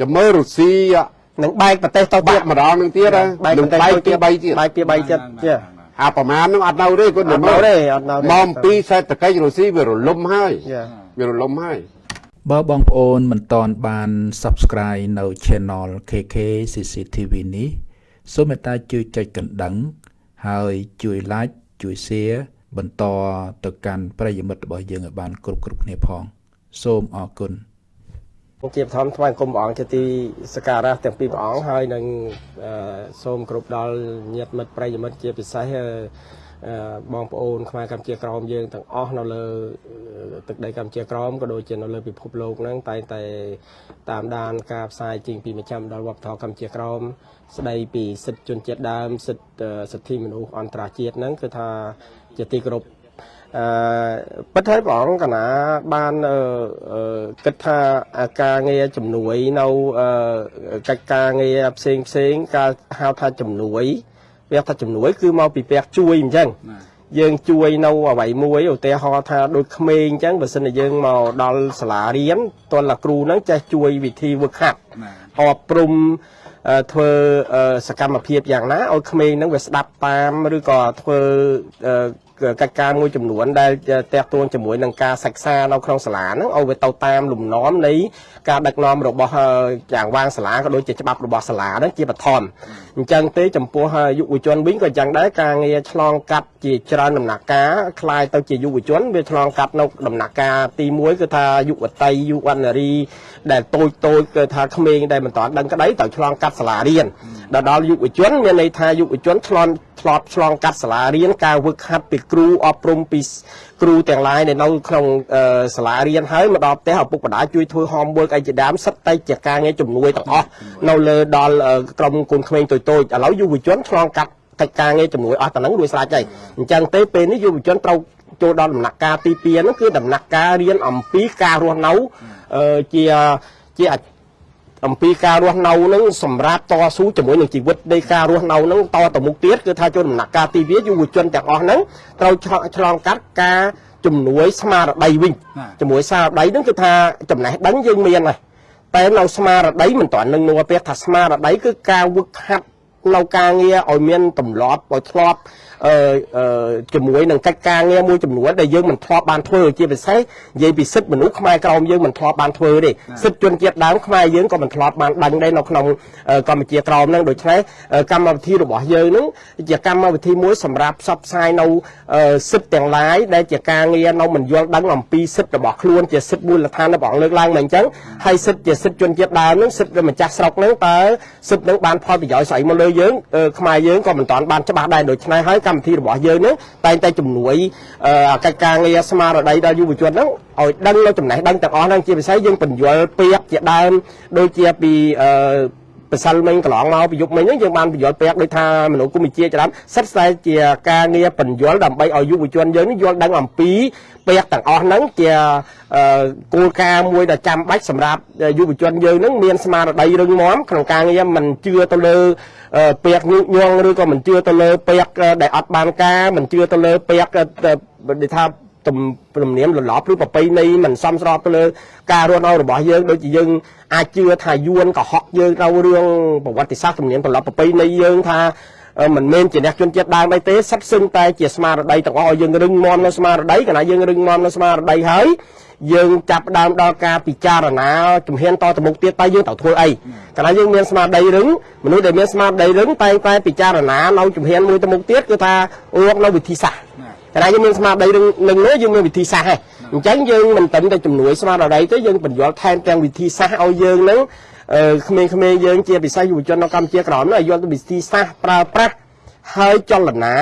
ចាំមើលរុស្ស៊ីនឹងបែកប្រទេសទៅទៀបាតក់ម្ដងនឹងទៀតហ៎បែកនឹងប្រទេសបែកទៅទីទៀត3ទៀតបែកពី3ទៀតជាអាប្រមាណហ្នឹងអត់នៅទេគាត់អត់នៅទេអត់នៅទេមកអំពីសេដ្ឋកិច្ចរុស្ស៊ីវារលំហើយចាវារលំហើយបើបងប្អូនមិនតន់បាន Subscribe នៅ Channel KK CCTV នេះសូមមេត្តាជួយចុចកណ្ដឹងហើយជួយ Like ជួយ Share បន្តទៅកាន់ប្រិយមិត្តរបស់យើងឲ្យបានគ្រប់គ្រប់គ្នាផង សូមអរគុណ ជាបឋមថ្វាយគុំព្រះអង្គជាទីសក្ការៈទាំងពីរព្រះអង្គហើយនឹងអឺសូមគ្រប់ដល់ញាតិមិត្តប្រិយមិត្តជាពិសេសអឺអឺបងប្អូនខ្មែរកម្ពុជាក្រមយើងទាំងអស់នៅលើអឺទឹកដីកម្ពុជាក្រមក៏ដូចជានៅលើពិភពលោកហ្នឹងតែងតែតាមដានការផ្សាយជាងពីមជ្ឈមដល់វប្បធម៌កម្ពុជាក្រមស្ដីពីសិទ្ធិជនជាតិដើមសិទ្ធិអឺសិទ្ធិមនុស្សអន្តរជាតិហ្នឹងគឺថាជាទីគោរព អឺពិតហើយព្រះអង្គកណាបានអឺអឺគិតថាអាការងារជំនួយនៅអឺកិច្ចការងារផ្សេងផ្សេងការហៅថាជំនួយវាថាជំនួយគឺមកពីពាក្យជួយអញ្ចឹងយើងជួយនៅអ្វីមួយឧទាហរណ៍ថាដូចក្មេងអញ្ចឹងបើសិនជាយើងមកដល់សាលារៀនតលគ្រូហ្នឹងចេះជួយវិធីវឹកហាត់អប់ព្រំអឺធ្វើអឺសកម្មភាពយ៉ាងណាឲ្យក្មេងហ្នឹងវាស្ដាប់តាមឬក៏ធ្វើអឺ កិច្ចការមួយចំនួនដែលតេតួងជាមួយនឹងការសិក្សានៅក្នុងសាលាហ្នឹងឲ្យវាទៅតាមលំនាំនៃការដឹកនាំរបស់អឺយ៉ាងវាងសាលាក៏ដូចជាច្បាប់របស់សាលាហ្នឹងជាបឋមអញ្ចឹងទេចំពោះយុវជនវិញក៏យ៉ាងដែរការងារឆ្លងកាត់ជាច្រើនដំណាក់កាលคล้ายទៅជាយុវជនវាឆ្លងកាត់នៅដំណាក់កាលទី1គឺថាយុវតីយុវនារីដែលតូចតូចគឺថាក្មេងដែលមិនតាន់ដឹងក្តីត្រូវឆ្លងកាត់សាលារៀនដល់ដល់យុវជនមានន័យថាយុវជនឆ្លងឆ្លប់ឆ្លងកាត់សាលារៀនការវឹកហាត់ពី គ្រូអប់រំពីគ្រូទាំងឡាយដែលនៅក្នុងអឺសាលារៀនហើយមកដល់ផ្ទះឪពុកម្ដាយជួយធ្វើ homework អីជាដើមសិតតែជាការងារជំនួយទាំងអស់នៅលើដល់អឺក្រុមកូនក្មេងតូចតូចឥឡូវយុវជនឆ្លងកាត់កិច្ចការងារជំនួយអស់តែហ្នឹងរួចស្រេចហើយអញ្ចឹងទេពេលនេះយុវជនត្រូវចូលដល់ដំណាក់កាលទី2ហ្នឹងគឺដំណាក់កាលរៀនអំពីការរស់នៅអឺជាជា អអំពីការរស់នៅនឹងសម្រាប់តស៊ូជាមួយនឹងជីវិតនៃការរស់នៅនឹងតទៅមុខទៀតគឺថាចូលដំណាក់កាលទីវាយុវជនទាំងអស់ហ្នឹងត្រូវឆ្លងឆ្លងកាត់ការជំនួយស្មារតីវិញជាមួយស្មារតីហ្នឹងគឺថាចំណេះដឹងយើងមានហើយតែនៅស្មារតីមិនទាន់នឹងនោះពេលថាស្មារតីគឺការវឹកហាត់នៅការងារឲ្យមានទម្លាប់ឲ្យធ្លាប់ អឺអឺជាមួយនឹងកិច្ចការងារមួយចំនួនដែលយើងមិនធ្លាប់បានធ្វើជាពិសេសនិយាយពីសិទ្ធិមនុស្សខ្មែរក្រមយើងមិនធ្លាប់បានធ្វើទេសិទ្ធិជនជាតិដើមខ្មែរយើងក៏មិនធ្លាប់បានដឹងដែរនៅក្នុងអឺកម្ពុជាក្រមហ្នឹងដូច្នេះអឺកម្មវិធីរបស់យើងហ្នឹងជាកម្មវិធីមួយសម្រាប់ផ្សព្វផ្សាយនៅអឺសិទ្ធិទាំងឡាយដែលជាការងារនៅមិនយល់ដឹងអំពីសិទ្ធិរបស់ខ្លួនជាសិទ្ធិមូលដ្ឋានរបស់អង្គលើកឡើងមកអញ្ចឹងហើយសិទ្ធិជាសិទ្ធិជនជាតិដើមហ្នឹងសិទ្ធិម្ចាស់ស្រុកហ្នឹងតើសិទ្ធិហ្នឹងបានផលប្រយោជន៍ស្អីមកលើយើងអឺខ្មែរយើងក៏មិនតាន់បានច្បាស់ដែរដូច្នេះហើយកម្មវិធីរបស់យើងហ្នឹងតែងតែជំនួយអឺកិច្ចការងារស្មារតីដល់យុវជនហ្នឹងឲ្យដឹងនៅចំណេះដឹងទាំងអស់ហ្នឹងជាពិសេសយើងបញ្យល់ពាក្យជាដើមដូចជាពីអឺ បសិលមិញកន្លងមកពីយប់មិញហ្នឹងយើងបានបញ្យល់ពាក្យដូចថាមនុស្សគុំវិជាច្រើនសិតតែជាការងារបញ្យល់ដើម្បីឲ្យយុវជនយើងនេះយល់ដឹងអំពីពាក្យទាំងអស់ហ្នឹងជាអឺគោលការណ៍មួយដែលចាំបាច់សម្រាប់យុវជនយើងហ្នឹងមានស្មារតីរឹងមាំក្នុងការងារមិនជឿទៅលើអឺពាក្យញុកញង់ឬក៏មិនជឿទៅលើពាក្យដែលអត់បានការមិនជឿទៅលើពាក្យដែលថា ទំទំនៀមលលប់ឬប្រពៃណីមិនសមស្របទៅលើការរស់នៅរបស់យើងដូចជាយើងអាចជឿថាយួនកុហកយើងនៅរឿងប្រវត្តិសាស្ត្រទំនៀមទម្លាប់ប្រពៃណីយើងថាអឺមិនមែនជាអ្នកជនជាតិដើមអីទេសិតសឹងតែជាស្មារតីទាំងអស់ឲ្យយើងរឹងមាំនៅស្មារតីកាលណាយើងរឹងមាំនៅស្មារតីហើយយើងចាប់ផ្ដើមដល់ការពិចារណាជំហានតទៅមុខទៀតតើយើងត្រូវធ្វើអីកាលណាយើងមានស្មារតីរឹងមនុស្សដែលមានស្មារតីរឹងតែងតែពិចារណានៅជំហានមួយទៅមុខទៀតគឺថារកនៅវិធីសាស្ត្រ កាលណាយើងមានស្មារតីនឹងនឹងនោះយើងមានវិធីសាស្ត្រហើយអញ្ចឹងយើងមិនត្រឹមតែជំនួយស្មារតីទេយើងបញ្យល់ថែមទាំងវិធីសាស្ត្រឲ្យយើងនឹងអឺក្មេងៗយើងជាពិសេសយុវជននៅកម្ពុជាក្រមនោះឲ្យយល់ទៅវិធីសាស្ត្រប្រើប្រាស់ហើយចលនា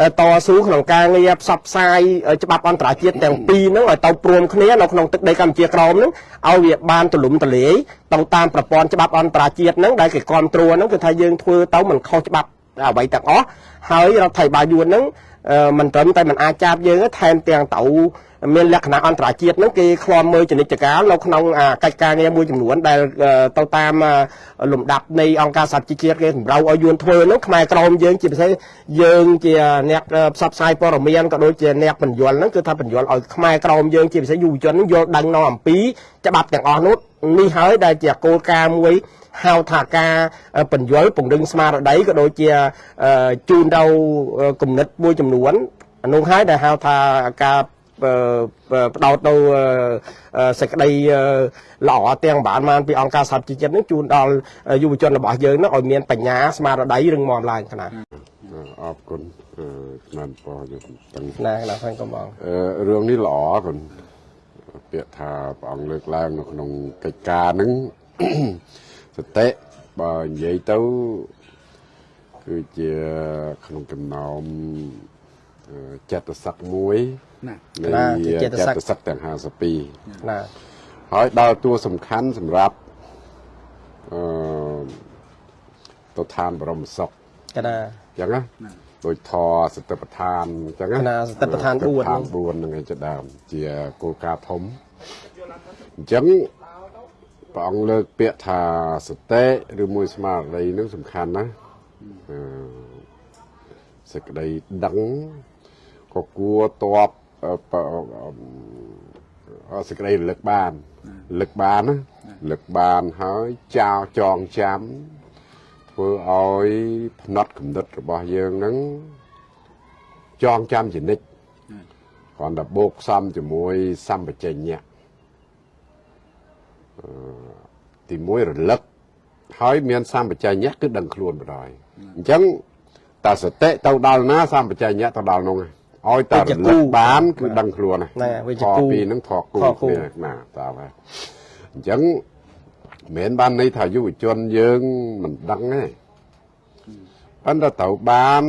អឺតស៊ូក្នុងការងារផ្សព្វផ្សាយអឺច្បាប់អន្តរជាតិទាំងពីរហ្នឹងឲ្យទៅព្រមគ្នានៅក្នុងទឹកដីកម្ពុជាក្រមហ្នឹងឲ្យវាបានទលំទលាយទៅតាមប្រព័ន្ធច្បាប់អន្តរជាតិហ្នឹងដែលគេគ្រប់គ្រងហ្នឹងគឺថាយើងធ្វើទៅមិនខុសច្បាប់អ្វីទាំងអស់ហើយរដ្ឋាភិបាលយួនហ្នឹងអឺ មិនត្រឹមតែមិនអាចចាប់យើងទេថែមទាំងទៅមានលក្ខណៈអន្តរជាតិហ្នឹងគេឃ្លាំមើលចនិច្ចការនៅក្នុងអាកិច្ចការងារមួយចំនួនដែលអឺទៅតាមអឺលំដាប់នៃអង្គការសហជីវជាតិគេសម្រៅឲ្យយួនធ្វើហ្នឹងខ្មែរក្រមយើងជាពិសេសយើងជាអ្នកអឺផ្សព្វផ្សាយព័ត៌មានក៏ដូចជាអ្នកបញ្យលហ្នឹងគឺថាបញ្យលឲ្យខ្មែរក្រមយើងជាពិសេសយុវជនហ្នឹងយល់ដឹងនៅអំពីច្បាប់ទាំងអស់នោះនេះហើយដែលជាគោលការណ៍មួយ ហៅថាការអឺបញ្យលពង្រឹងស្មារតីក៏ដូចជាអឺជូនទៅអឺគំនិតមួយចំនួនអានោះហើយដែលហៅថាការអឺផ្ដោតទៅអឺអឺសេចក្តីអឺល្អទាំងបានបានពីអង្គការសហជីវជាតិនេះជូនដល់យុវជនរបស់យើងនោះឲ្យមានបញ្ញាស្មារតីរឹងមាំឡើងខ្នាតអរគុណអឺឆ្នាំពរយកទាំងណាខ្នាតផងកំបងអឺរឿងនេះល្អគុណពាក្យថាព្រះអង្គលើកឡើងនៅក្នុងកិច្ចការហ្នឹង សតិបើនិយាយទៅគឺជាក្នុងចំណោមអឺចិត្តសឹកមួយណានៃណាជាចិត្តសឹកចិត្តសឹកទាំង52ណាហើយដល់តួសំខាន់សម្រាប់អឺទៅឋានបរមសុខកណាអញ្ចឹងណាដូចធរសតិប្បដ្ឋានអញ្ចឹងណាសតិប្បដ្ឋាន4សតិប្បដ្ឋាន4ហ្នឹងឯងជាដើមជាគោលការណ៍ធំអញ្ចឹង ព្រះអង្គលើកពាក្យថាសតិឬមួយស្មារតីហ្នឹងសំខាន់ណាស់អឺសេចក្តីដឹងក៏គួរតបអឺបអឺសេចក្តីរលឹកបានរលឹកបានណារលឹកបានហើយចោលចងចាំធ្វើឲ្យផ្នត់គំនិតរបស់យើងហ្នឹងចងចាំជានិច្ចគ្រាន់តែបូកផ្សំជាមួយសម្បជញ្ញៈអឺ ទីមួយរលឹកហើយមានសម្បជញ្ញៈគឺដឹងខ្លួនបណ្ដោយអញ្ចឹងតើសតិទៅដល់ណាសម្បជញ្ញៈទៅដល់នោះឯងឲ្យតើរលឹកបានគឺដឹងខ្លួនណាណាវាជាខគូពីរហ្នឹងថកគូថគូគ្នាណាតើហើយអញ្ចឹងមិនមែនបានន័យថាយុវជនយើងមិនដឹងទេប៉ុន្តែត្រូវបាន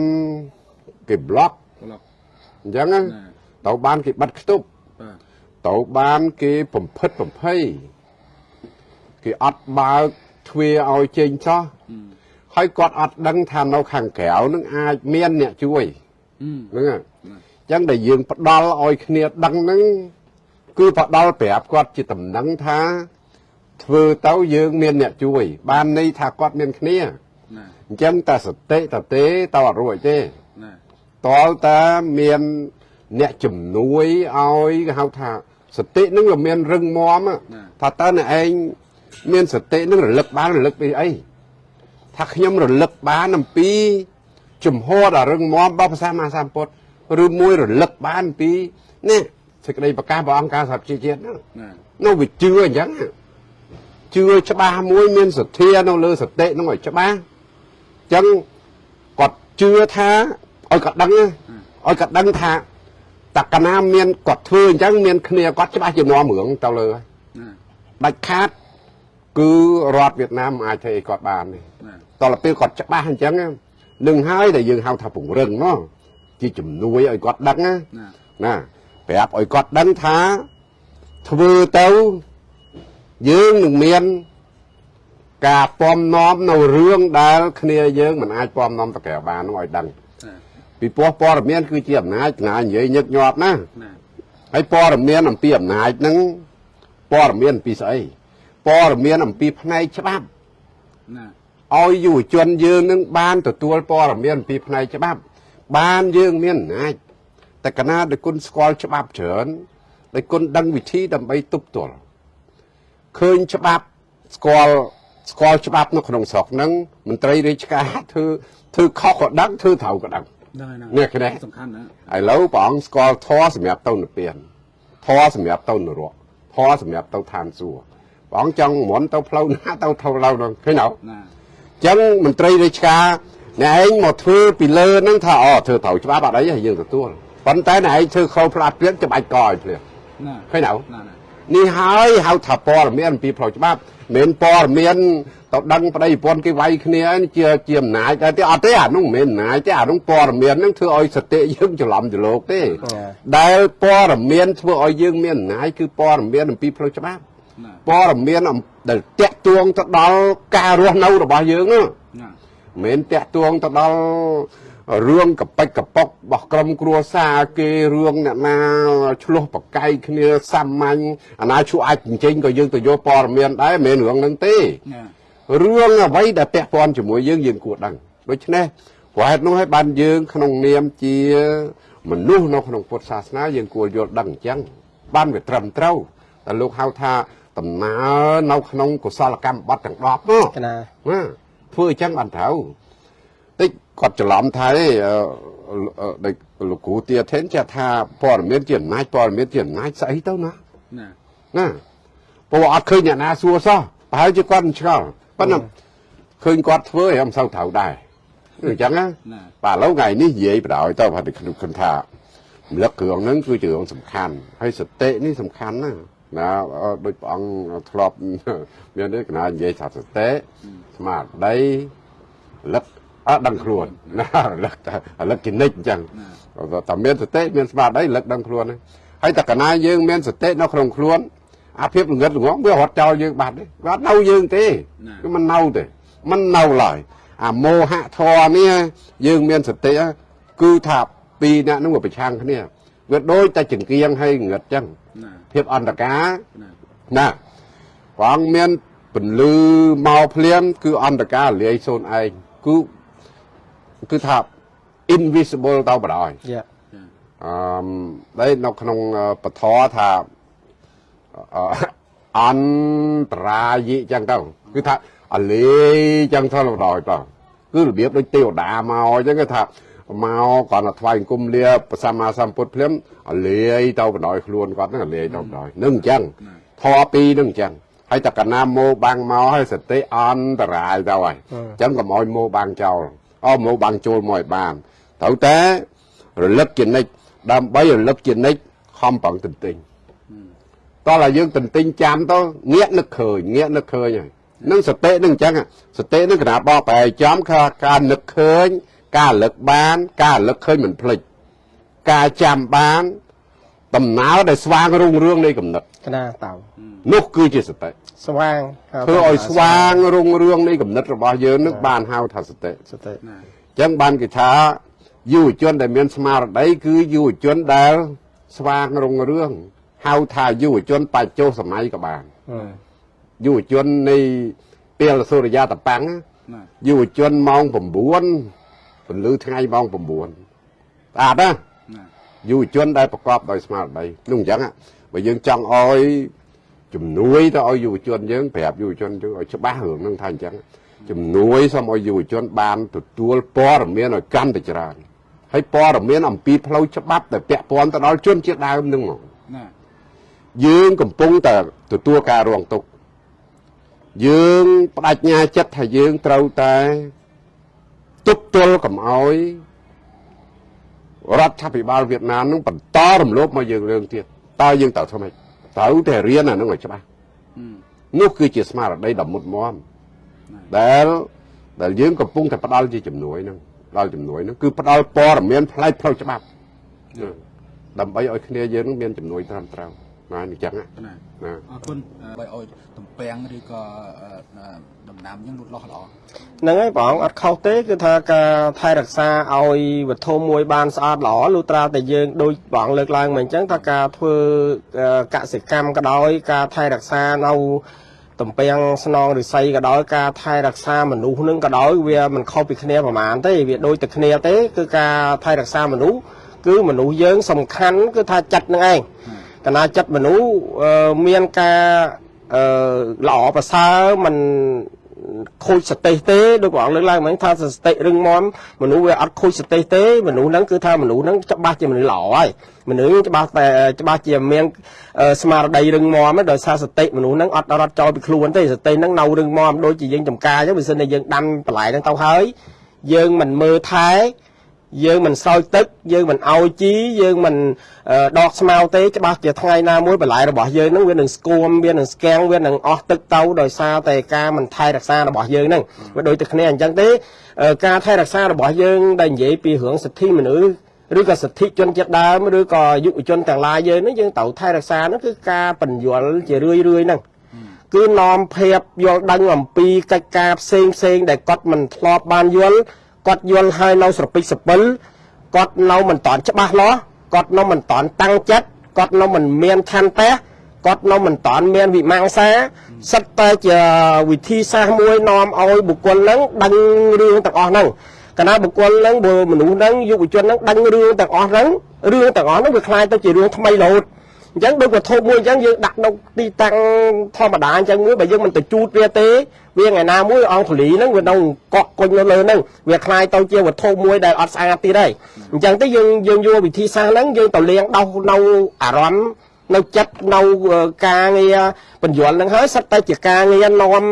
គេប្លុកប្លុកអញ្ចឹងណាត្រូវបានគេបិទខ្ទប់បាទត្រូវបានគេបំផិតបំភ័យ គេអត់បើកទ្វារឲ្យចេញចោះហើយគាត់អត់ដឹងថានៅខាងក្រៅនឹងអាចមានអ្នកជួយអឺហ្នឹងហើយអញ្ចឹងដែលយើងផ្ដល់ឲ្យគ្នាដឹងហ្នឹងគឺផ្ដល់ប្រាប់គាត់ជាតំណែងថាធ្វើទៅយើងមានអ្នកជួយ បានន័យថាគាត់មានគ្នាណាអញ្ចឹងតែសតិតទេតអត់រួចទេណាតលតាមានអ្នកជំនួយឲ្យគេហៅថាសតិនឹងវាមានរឹងមាំថាតើអ្នកឯង មានសតិនឹងរលឹកបានរលឹកពីអីថាខ្ញុំរលឹកបានអំពីជំហរដ៏រឹងមាំរបស់ព្រះសម្មាសម្ពុទ្ធឬមួយរលឹកបានអំពីនេះសេចក្តីប្រកាសព្រះអង្គការសហជីវជាតិហ្នឹងណានោះវាជឿអញ្ចឹងជឿច្បាស់មួយមានសទ្ធានៅលើសតិនោះឲ្យច្បាស់អញ្ចឹងគាត់ជឿថាឲ្យគាត់ដឹងណាឲ្យគាត់ដឹងថាតកណាមានគាត់ធ្វើអញ្ចឹងមានគ្នាគាត់ច្បាស់ជានាំរឿងទៅលើហើយណាដាច់ខាត គឺរដ្ឋវៀតណាមមិនអាចធ្វើអីគាត់បានទេណាតទៅពេលគាត់ច្បាស់អញ្ចឹងនឹងហើយដែលយើងហៅថាពង្រឹងមកជាជំនួយឲ្យគាត់ដឹងណាណាណាប្រាប់ឲ្យគាត់ដឹងថាធ្វើទៅយើងនឹងមានការពំនាំនៅរឿងដែលគ្នាយើងមិនអាចពំនាំទៅក្រៅបាននោះឲ្យដឹងណាពីព្រោះព័ត៌មានគឺជាអំណាចណានិយាយញឹកញាប់ណាណាហើយព័ត៌មានអំពីអំណាចហ្នឹងព័ត៌មានអំពីស្អី ព័ត៌មានអំពីផ្នែកច្បាប់ណាឲ្យយុវជនយើងនឹងបានទទួលព័ត៌មានអំពីផ្នែកច្បាប់ បានយើងមានអំណាចតែកណាដែលគុណស្គាល់ច្បាប់ច្រើនដែលគុណដឹងវិធីដើម្បីទប់ទល់ឃើញច្បាប់ស្គាល់ស្គាល់ច្បាប់នៅក្នុងស្រុកហ្នឹងមន្ត្រីរាជការធ្វើធ្វើខុសក៏ដឹងធ្វើត្រូវក៏ដឹងដែរណានេះគ្នាសំខាន់ណាឥឡូវព្រះអង្គស្គាល់ធម៌សម្រាប់ទៅនិព្វានធម៌សម្រាប់ទៅនរកធម៌សម្រាប់ទៅឋានសួគ៌ ព្រះអង្គចង់មុនទៅផ្លូវណាទៅផ្លូវហ្នឹងឃើញទេណាអញ្ចឹងមន្ត្រីរាជការអ្នកឯងមកធ្វើពីលើហ្នឹងថាអូធ្វើត្រូវច្បាប់អត់អីទេយើងទទួលប៉ុន្តែអ្នកឯងធ្វើខុសផ្លាត់ព្រៀនច្បាច់កឲ្យភ្លាមណាឃើញទេណាណានេះហើយហៅថាព័ត៌មានអំពីផ្លូវច្បាប់មិនមែនព័ត៌មានទៅដឹងប្តីប្រពន្ធគេវាយគ្នានេះជាជាអំណាចតែទេអត់ទេអានោះមិនមែនអំណាចទេអានោះព័ត៌មានហ្នឹងធ្វើឲ្យសតិយើងច្រឡំច្រឡោកទេដែលព័ត៌មានធ្វើឲ្យយើងមានអំណាចគឺព័ត៌មានអំពីផ្លូវច្បាប់ណា ព័ត៌មានអំដែលតាក់ទងទៅដល់ការរស់នៅរបស់យើងហ្នឹងណាមិនមែនតាក់ទងទៅដល់អរឿងកប៉ិចកប៉ុករបស់ក្រុមគ្រួសារគេរឿងអ្នកណាឆ្លោះប្រកែកគ្នាសាមញ្ញអាណាឈួរអាចចិញ្ចេញក៏យើងទៅយកព័ត៌មានដែរមិនមែនរឿងហ្នឹងទេណារឿងអ្វីដែលពាក់ព័ន្ធជាមួយយើងយើងគួរដឹងដូច្នេះព្រោះហេតុនោះឲ្យបានយើង ក្នុងនាមជា មនុស្សនៅក្នុងពុទ្ធសាសនាយើងគួរយល់ដឹងអញ្ចឹងបានវាត្រឹមត្រូវតែលោកហៅថា ដំណើរនៅក្នុងកុសលកម្មបត្តិទាំង10នោះកណាណាធ្វើអញ្ចឹងបានត្រូវតិចគាត់ច្រឡំថាអីអឺអឺដូចលោកគ្រូទាធិនចេះថាព័ត៌មានជាអំណាចព័ត៌មានជាអំណាចស្អីទៅណាណាណាព្រោះអត់ឃើញអ្នកណាសួរសោះប្រហែលជាគាត់មិនឆ្ងល់ប៉ុន្តែឃើញគាត់ធ្វើឲ្យមិនសូវត្រូវដែរអញ្ចឹងណាណាបាទឥឡូវថ្ងៃនេះនិយាយបដ ாய் ទៅថាខ្ញុំគិតថារំលឹកគ្រឿងហ្នឹងគឺជារឿងសំខាន់ហើយសតិនេះសំខាន់ណា ណាអឺដូចព្រះអង្គធ្លាប់មាននេះកណានិយាយថាសតិស្មារតីរលឹកអត់ដឹងខ្លួនណារលឹកតែរលឹកជានិច្ចអញ្ចឹងតែមានសតិមានស្មារតីរលឹកដឹងខ្លួនហ្នឹងហើយតែកណាយើងមានសតិនៅក្នុងខ្លួនអាភាពល្ងិតល្ងងវារត់ចោលយើងបាត់ទេវាអត់នៅយើងទេគឺមិននៅទេមិននៅឡើយអាមោហៈធរនេះយើងមានសតិគឺថាពីរអ្នកហ្នឹងវាប្រឆាំងគ្នាវាដូចតែចង្គៀងហើយងឹតអញ្ចឹងណា ភាពអន្តការណាណាព្រះអង្គមានពន្លឺមកភ្លាម គឺអន្តការលាយសូនឯងគឺគឺថា invisible ទៅបដ ாய் យ៉ាអឺមដែលនៅក្នុងពធថាអឺអន្តរាយិចឹងទៅគឺថាអលេចឹងទៅបដ ாய் ទៅគឺរបៀបដូចទេវតាមកចឹងគេថា មកគាត់ទៅថ្វាយអង្គមលាព្រះសម្មាសម្ពុទ្ធភ្លាមអលេទៅបដ ாய் ខ្លួនគាត់ហ្នឹងអលេទៅបដ ாய் នឹងអញ្ចឹងធរពីរនឹងអញ្ចឹងហើយតកណាម៉ូបាំងមកហើយសតិអន្តរាយទៅហើយអញ្ចឹងកុំឲ្យម៉ូបាំងចោលអោម៉ូបាំងចូលមកឲ្យបានត្រូវតែរលឹកជានិច្ចដើម្បីរលឹកជានិច្ចខំប្រឹងទន្ទិញតោះឲ្យយើងទន្ទិញចាំទៅងាកនឹកឃើញងាកនឹកឃើញហើយនឹងសតិនឹងអញ្ចឹងសតិនឹងគណៈបកប្រែចំគឺការនឹកឃើញ ការរលឹកបាន ការរលឹកឃើញមិនភ្លេចការចាំបានដំណើរដែលស្វាងរុងរឿងនៃកំណត់កណាតៅនោះគឺជាសតិស្វាងហៅថាធ្វើឲ្យស្វាងរុងរឿងនៃកំណត់របស់យើងនឹងបានហៅថាសតិសតិណាអញ្ចឹងបានគេថាយុវជនដែលមានស្មារតីគឺយុវជនដែលស្វាងរុងរឿងហៅថាយុវជនបច្ចុប្បន្នសម័យក៏បានអឺយុវជននៃពេលសូរិយាតប៉ាំងណាយុវជនម៉ោង9 ពន្លឺថ្ងៃម៉ោង9ស្អាតណាណាយុវជនដែលប្រកបដោយស្មារតីនោះអញ្ចឹងហ่ะបើយើងចង់ឲ្យជំនួយទៅឲ្យយុវជនយើងប្រាប់យុវជនយើងឲ្យច្បាស់រឿងហ្នឹងថាអញ្ចឹងជំនួយសូមឲ្យយុវជន បានទទួលព័ត៌មានឲ្យកាន់តែច្រើនហើយព័ត៌មានអំពីផ្លូវច្បាប់ដែលពាក់ព័ន្ធទៅដល់ជនជាតិដើមហ្នឹងហ្មងណាយើងកំពុងតែទទួលការរងទុក្ខយើងបដិញ្ញាចិត្តថាយើងត្រូវតែ ទប់ទល់កុំឲ្យរដ្ឋាភិបាលវៀតណាមនឹងបន្តរំលោភមកយើងរឿងទៀតតើយើងត្រូវធ្វើម៉េចត្រូវតែរៀនអានឹងឲ្យច្បាស់អឺនោះគឺជាស្មារតីដ៏មុតមមដែលដែលយើងកំពុងតែផ្ដាល់ជាជំនួយហ្នឹងផ្ដាល់ជំនួយហ្នឹងគឺផ្ដាល់ព័ត៌មានផ្លែកផ្លូវច្បាប់ដើម្បីឲ្យគ្នាយើងនឹងមានជំនួយត្រឹមត្រូវ ណាអញ្ចឹងណាណាណាអរគុណបើឲ្យតំពាំងឬក៏អឺដំណាំអញ្ចឹងលូតលាស់ល្អហ្នឹងហើយបងអត់ខុសទេគឺថាការថែរក្សាឲ្យវត្ថុមួយបានស្អាតល្អលុះត្រាតែយើងដូចបងលើកឡើងមកអញ្ចឹងថាការធ្វើអឺកសិកម្មក៏ដោយការថែរក្សានៅតំពាំងស្នងឫស្សីក៏ដោយការថែរក្សាមនុស្សនឹងក៏ដោយវាមិនខុសពីគ្នាប្រហែលទេវាដូចតែគ្នាទេគឺការថែរក្សាមនុស្សគឺមនុស្សយើងសំខាន់គឺថាចិត្តនឹងឯង កណាចិត្តមនុស្សអឺមានការអឺល្អប្រសើរមិនខូចសតិទេដូចបងលើកឡើងមិញថាសតិរឹងមាំមនុស្សវាអត់ខូចសតិទេមនុស្សហ្នឹងគឺថាមនុស្សហ្នឹងច្បាស់ជាមនុស្សល្អហើយមនុស្សច្បាស់តែច្បាស់ជាមានអឺស្មារតីរឹងមាំហើយដោយសារសតិមនុស្សហ្នឹងអត់រត់ចោលពីខ្លួនទេសតិហ្នឹងនៅរឹងមាំដូចជាយើងចំការអញ្ចឹងបើសិនតែយើងដាំបន្លែហ្នឹងទៅហើយយើងមិនមើលថែ យើងមិនស្រោចទឹក យើងមិនឲ្យជីយើងមិនអឺដកស្មៅទេច្បាស់ជាថ្ងៃណាមួយបន្លែរបស់យើងហ្នឹងវានឹងស្គមវានឹងស្គាំងវានឹងអស់ទឹកទៅដោយសារតែការមិនថែរក្សារបស់យើងហ្នឹងវាដូចតែគ្នាអញ្ចឹងទេអឺការថែរក្សារបស់យើងដែលនិយាយពីរឿងសិទ្ធិមនុស្សឬក៏សិទ្ធិជនជាតិដើមឬក៏យុវជនទាំងឡាយយើងហ្នឹងយើងត្រូវថែរក្សាហ្នឹងគឺការបញ្យល់ជារឿយរឿយៗហ្នឹងគឺនាំភាពយល់ដឹងអំពីកិច្ចការផ្សេងផ្សេងដែលគាត់មិនធ្លាប់បានយល់ គាត់យល់ហើយនៅស្រពិចសពិលគាត់នៅមិនតាន់ច្បាស់លាស់គាត់នៅមិនតាន់តាំងចិត្តគាត់នៅមិនមានឆន្ទៈគាត់នៅមិនតាន់មានវិមង្សាសិតតែជាវិធីសាស្ត្រមួយនាំឲ្យបុគ្គលហ្នឹងដឹងរឿងទាំងអស់ហ្នឹងកណាបុគ្គលហ្នឹងបើមនុស្សហ្នឹងយុវជនហ្នឹងដឹងរឿងទាំងអស់ហ្នឹងរឿងទាំងអស់ហ្នឹងវាคล้ายទៅជារឿងថ្មីរហូតអញ្ចឹងដូចវត្ថុមួយអញ្ចឹងយើងដាក់នៅទីតាំងធម្មតាអញ្ចឹងមួយបើយើងមិនទៅជូតវាទេ វាថ្ងៃណាមួយអង្គធលីហ្នឹងវានៅកក់គុញនៅលើហ្នឹងវាคล้ายទៅជាវត្ថុមួយដែលអត់ស្អាតទៀតហើយអញ្ចឹងទៅយើងយើងយកវិធីសាស្ត្រហ្នឹងយើងទៅលាងដោះនៅអារម្មណ៍នៅចិត្តនៅការងារបញ្យលហ្នឹងហើយសិតតែជាការងារនាំ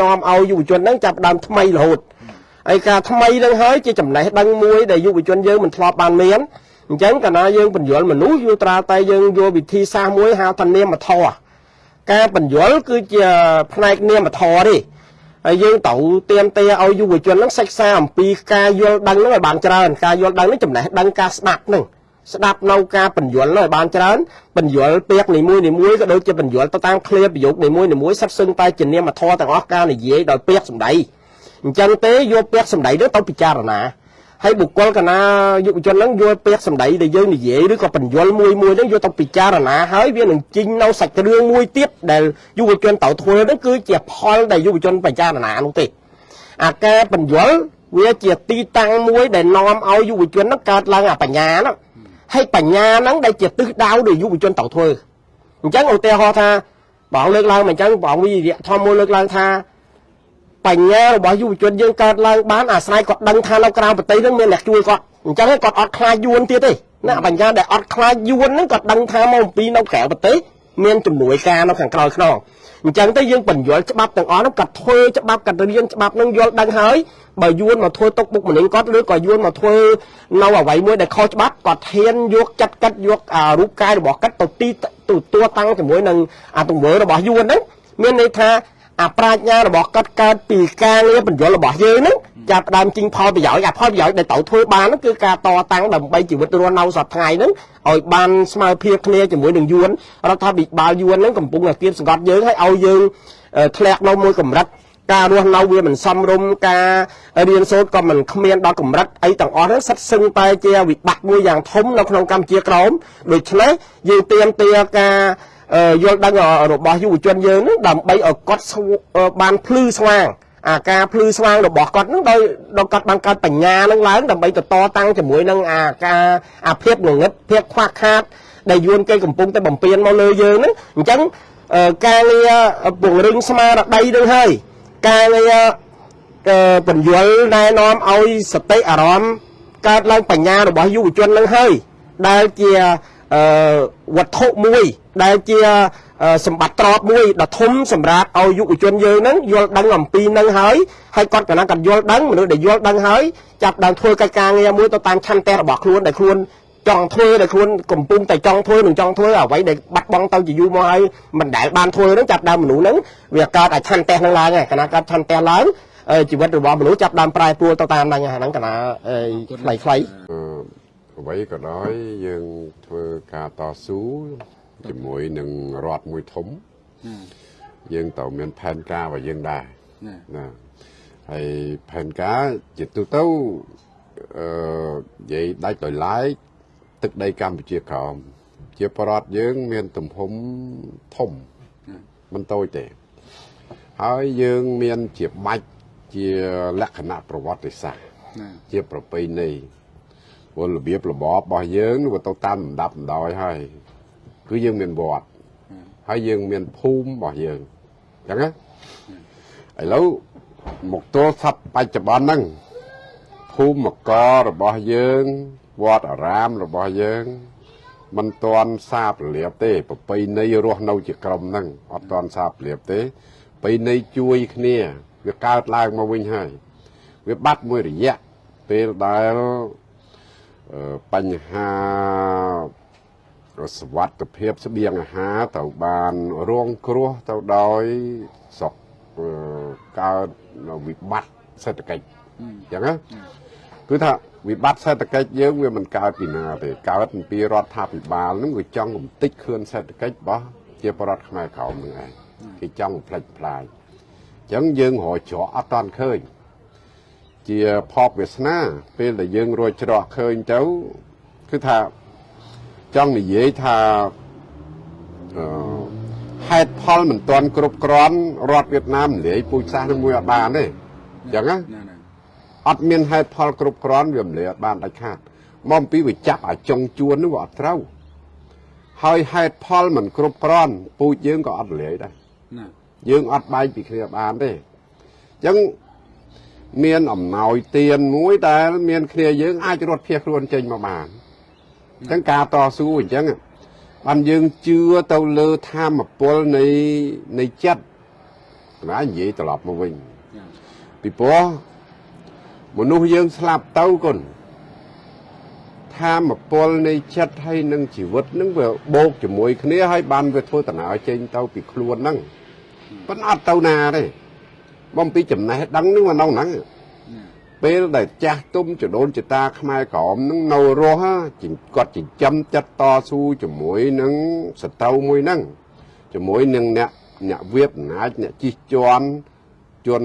នាំឲ្យយុវជនហ្នឹងចាប់ផ្ដើមថ្មីរហូតហើយការថ្មីហ្នឹងហើយជាចំណេះដឹងមួយដែលយុវជនយើងមិនធ្លាប់បានមានអញ្ចឹងកាលណាយើងបញ្យលមនុស្សយូរត្រាតែយើងយកវិធីសាស្ត្រមួយហៅថានាមធម៌ ការបញ្យលគឺជាផ្នែកនាមធម៌ទេហើយយើងត្រូវទៀមទាឲ្យយុវជនហ្នឹងសិក្សាអំពីការយល់ដឹងហ្នឹងឲ្យបានច្រើនការយល់ដឹងនេះចំណេះដឹងការស្ដាប់ហ្នឹងស្ដាប់នៅការបញ្យលឲ្យបានច្រើនបញ្យលពាក្យនីមួយនីមួយក៏ដូចជាបញ្យលទៅតាមឃ្លាប្រយោគនីមួយនីមួយសិតសឹងតែជានាមធម៌ទាំងអស់ការនិយាយដោយពាក្យសម្ដីអញ្ចឹងទេយកពាក្យសម្ដីនឹងទៅពិចារណា ហើយបុគ្គលកណាយុវជនហ្នឹងយកពាក្យសម្ដីដែលយើងនិយាយឬក៏បញ្យលមួយមួយហ្នឹងយកទៅពិចារណាហើយវានឹងជីងនៅសាច់រឿងមួយទៀតដែលយុវជនត្រូវធ្វើហ្នឹងគឺជាផលដែលយុវជនពិចារណានោះទេអាការបញ្យលវាជាទីតាំងមួយដែលនាំឲ្យយុវជនហ្នឹងកើតឡើងអាបញ្ញាហ្នឹងហើយបញ្ញាហ្នឹងដែលជាទិសដៅដែលយុវជនត្រូវធ្វើអញ្ចឹងឧទាហរណ៍ថាបងលើកឡើងមកអញ្ចឹងបងវិរិយៈធម្មមួយលើកឡើងថា បញ្ញារបស់យុវជនយើងកើតឡើងបានអាស្រ័យគាត់ដឹងថានៅក្រៅប្រទេសហ្នឹងមានអ្នកជួយគាត់អញ្ចឹងគាត់អត់ខ្លាចយួនទៀតទេណាបញ្ញាដែលអត់ខ្លាចយួនហ្នឹងគាត់ដឹងថាមកអំពីនៅក្រៅប្រទេសមានជំនួយការនៅខាងក្រោយខ្នងអញ្ចឹងទៅយើងបញ្យល់ច្បាប់ទាំងអស់ហ្នឹងគាត់ធ្វើច្បាប់គាត់រៀនច្បាប់ហ្នឹងយល់ដឹងហើយបើយួនមកធ្វើទុកបុកម្នេញគាត់ឬក៏យួនមកធ្វើនៅអ្វីមួយដែលខុសច្បាប់គាត់ហ៊ានយកចាត់កាត់យកអារូបកាយរបស់គាត់ទៅទីទៅតួតាំងជាមួយនឹងអាទង្វើរបស់យួនហ្នឹងមានន័យថា អាប្រាជ្ញារបស់គាត់កើតពីការងារបញ្យលរបស់យើងហ្នឹងចាប់ផ្ដើមជីងផលប្រយោជន៍អាផលប្រយោជន៍ដែលត្រូវធ្វើបានហ្នឹងគឺការតតាំងដើម្បីជីវិតរស់នៅសប្តាហ៍ហ្នឹងឲ្យបានស្មើភាពគ្នាជាមួយនឹងយួនរដ្ឋាភិបាលយួនហ្នឹងកំពុងតែគៀបសង្កត់យើងឲ្យឲ្យយើងធ្លាក់នៅមួយកម្រិតការរស់នៅវាមិនសមរម្យការរៀនសូត្រក៏មិនគ្មានដល់កម្រិតអីទាំងអស់ហ្នឹងសិតសឹងតែជាវិបត្តិមួយយ៉ាងធំនៅក្នុងកម្ពុជាក្រោមដូច្នេះយើងទៀមទាការ យល់ដឹងរបស់យុវជនយើងនឹងដើម្បីឲ្យគាត់បានភ្លឺស្វាងអាការភ្លឺស្វាងរបស់គាត់នឹងដោយដល់គាត់បានកើតបញ្ញានឹងឡើងដើម្បីទៅតតាំងជាមួយនឹងអាការអាភាពងងឹតភាពខ្វះខាត ដែលយួនគេកំពុងតែបំពេញមកលើយើងហ្នឹងអញ្ចឹងការងារពង្រឹងស្មារតីនឹងហើយការងារបញ្យលណែនាំឲ្យសតិអារម្មណ៍កើតឡើងបញ្ញារបស់យុវជននឹងហើយដែលជា អឺវត្ថុមួយដែលជាសម្បត្តិទ្រព្យមួយដ៏ធំសម្រាប់ឲ្យយុវជនយើងហ្នឹងយល់ដឹងអំពីនឹងហើយហើយគាត់កណ្ដាលគាត់យល់ដឹងមនុស្សដែលយល់ដឹងហើយចាប់ដើមធ្វើកិច្ចការងារមួយទៅតាមឆន្ទៈរបស់ខ្លួនដែលខ្លួនចង់ធ្វើដែលខ្លួនកំពុងតែចង់ធ្វើនឹងចង់ធ្វើអ្វីដែលបាត់បង់ទៅជាយូរមកហើយមិនដែលបានធ្វើហ្នឹងចាប់ដើមមនុស្សហ្នឹងវាកើតឲ្យឆន្ទៈហ្នឹងឡើងហើយកណ្ដាលកើតឆន្ទៈឡើងជីវិតរបស់មនុស្សចាប់ដើមប្រែប្រួលទៅតាមហ្នឹងហ្នឹងកណ្ដាលខ្លីខ្លី អ្វីក៏ដោយយើងធ្វើការតស៊ូជាមួយនឹងរដ្ឋមួយធំយើងត្រូវមានផែនការរបស់យើងដែរណាហើយផែនការជាទូទៅអឺនិយាយដាច់ដោយឡែកទឹកដីកម្ពុជាក្រោមជាប្រដ្ឋយើង មានទំហំធំមិនតូចទេហើយយើងមានជាបាច់ជាលក្ខណៈប្រវត្តិសាស្ត្រជាប្រពៃណី ពលរបៀបរបបរបស់យើងវាទៅតាមលំដាប់លំដោយហើយគឺយើងមានវត្តហើយយើងមានភូមិរបស់យើងអញ្ចឹងណាឥឡូវមកទល់សັບបច្ចុប្បន្នហ្នឹងភូមិមករបស់យើងវត្តអារាមរបស់យើងមិនទាន់សាបលាបទេប្រពៃណីរស់នៅជាក្រុមហ្នឹងអត់ទាន់សាបលាបទេប្រពៃណីជួយគ្នាវាកើតឡើងមកវិញហើយវាបាត់មួយរយៈពេលដែល បញ្ហាសវត្ថភាពស្បៀងអាហារត្រូវបានរងគ្រោះទៅដោយស្រុកកើតវិបត្តិសេដ្ឋកិច្ចអញ្ចឹងណាគឺថាវិបត្តិសេដ្ឋកិច្ចយើងវាមិនកើតពីណាទេកើតពីរដ្ឋាភិបាលនឹងវាចង់កំទេចខឿនសេដ្ឋកិច្ចរបស់ជាបរដ្ឋខ្មែរក្រោមនឹងឯងគេចង់ផ្លិចផ្លាយអញ្ចឹងយើងរកច្រកអត់តាន់ឃើញ ជាភពវាសនា ពេលដែលយើងរួចច្រកឃើញទៅគឺថាចង់និយាយថាអឺហេតុផលមិនទាន់គ្រប់គ្រាន់រដ្ឋវៀតណាមលាយពូជសាសន៍នឹងមួយអត់បានទេអញ្ចឹងណាណាណាអត់មានហេតុផលគ្រប់គ្រាន់វាមិនលាយអត់បានដាច់ខាតមកអំពីវាចាប់អាចុងជួននោះវាអត់ត្រូវហើយហេតុផលមិនគ្រប់គ្រាន់ពូជយើងក៏អត់លាយដែរណាយើងអត់បែកពីគ្នាបានទេអញ្ចឹង មានអំណោយទានមួយដែលមានគ្នាយើងអាចរត់ភៀសខ្លួនចេញមកបានអញ្ចឹងការតស៊ូអញ្ចឹងបានយើងជឿទៅលើធម៌ពលនៃនៃចិត្តណានិយាយត្រឡប់មកវិញណាពីព្រោះមនុស្សយើងស្លាប់ទៅគុណធម៌ពលនៃចិត្តហើយនឹងជីវិតហ្នឹងវាបូកជាមួយគ្នាហើយបានវាធ្វើដំណើរចេញទៅពីខ្លួនហ្នឹងប៉ុន្តែអត់ទៅណាទេ បំពីចំណេះដឹងហ្នឹងមកនៅហ្នឹងណាពេលដែលចាស់ទុំចដូនចតាខ្មែរក្រមហ្នឹងនៅរស់ហ่าចិញ្គាត់ចិញ្ចឹមចិត្តតស៊ូជាមួយនឹងសត្រូវមួយហ្នឹងជាមួយនឹងអ្នកអ្នកវៀតអំណាចអ្នកជិះជាន់ជន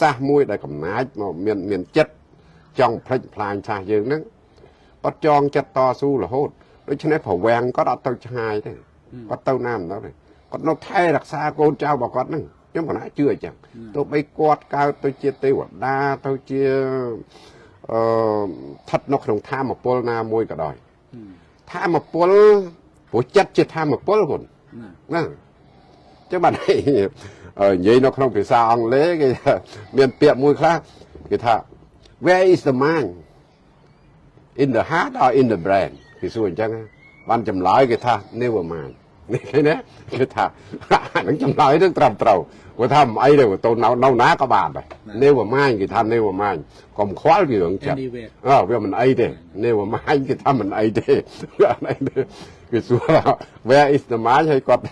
សាសមួយដែលកំណាចមកមានមានចិត្តចង់ផ្លិចផ្លាញសាសយើងហ្នឹងគាត់ចងចិត្តតស៊ូរហូតដូច្នេះប្រវាំងគាត់អត់ទៅឆ្ងាយទេគាត់ទៅណាមិនដល់ទេគាត់នៅថែរក្សាកូនចៅរបស់គាត់ហ្នឹង ខ្ញុំកណាជឿអញ្ចឹងទោះបីគាត់កើតទៅជាទេវតាទៅជាអឺស្ថិតនៅក្នុងធម៌ពលណាមួយក៏ដោយធម៌ពលព្រោះចិត្តជាធម៌ពលគុណណាណាចឹងបានអីអឺនិយាយនៅក្នុងភាសាអង់គ្លេសគេថាមានពាក្យមួយខ្លះគេថា where is the mind in the heart or in the brain គេសួរអញ្ចឹងណាបានចម្លើយគេថា never mind នេះឃើញទេគេថាអានឹងចម្លើយនឹងត្រឹមត្រូវគាត់ថាមិនអីទេទៅនៅនៅណាក៏បានដែរ never mind គេថា never mind កុំខ្វល់ពីរឿងចិត្ត Anywhere អើវាមិនអីទេនេះមួយម៉ាញគេថាមិនអីទេវាអត់អីទេគេសួរថា where is the mind ហើយគាត់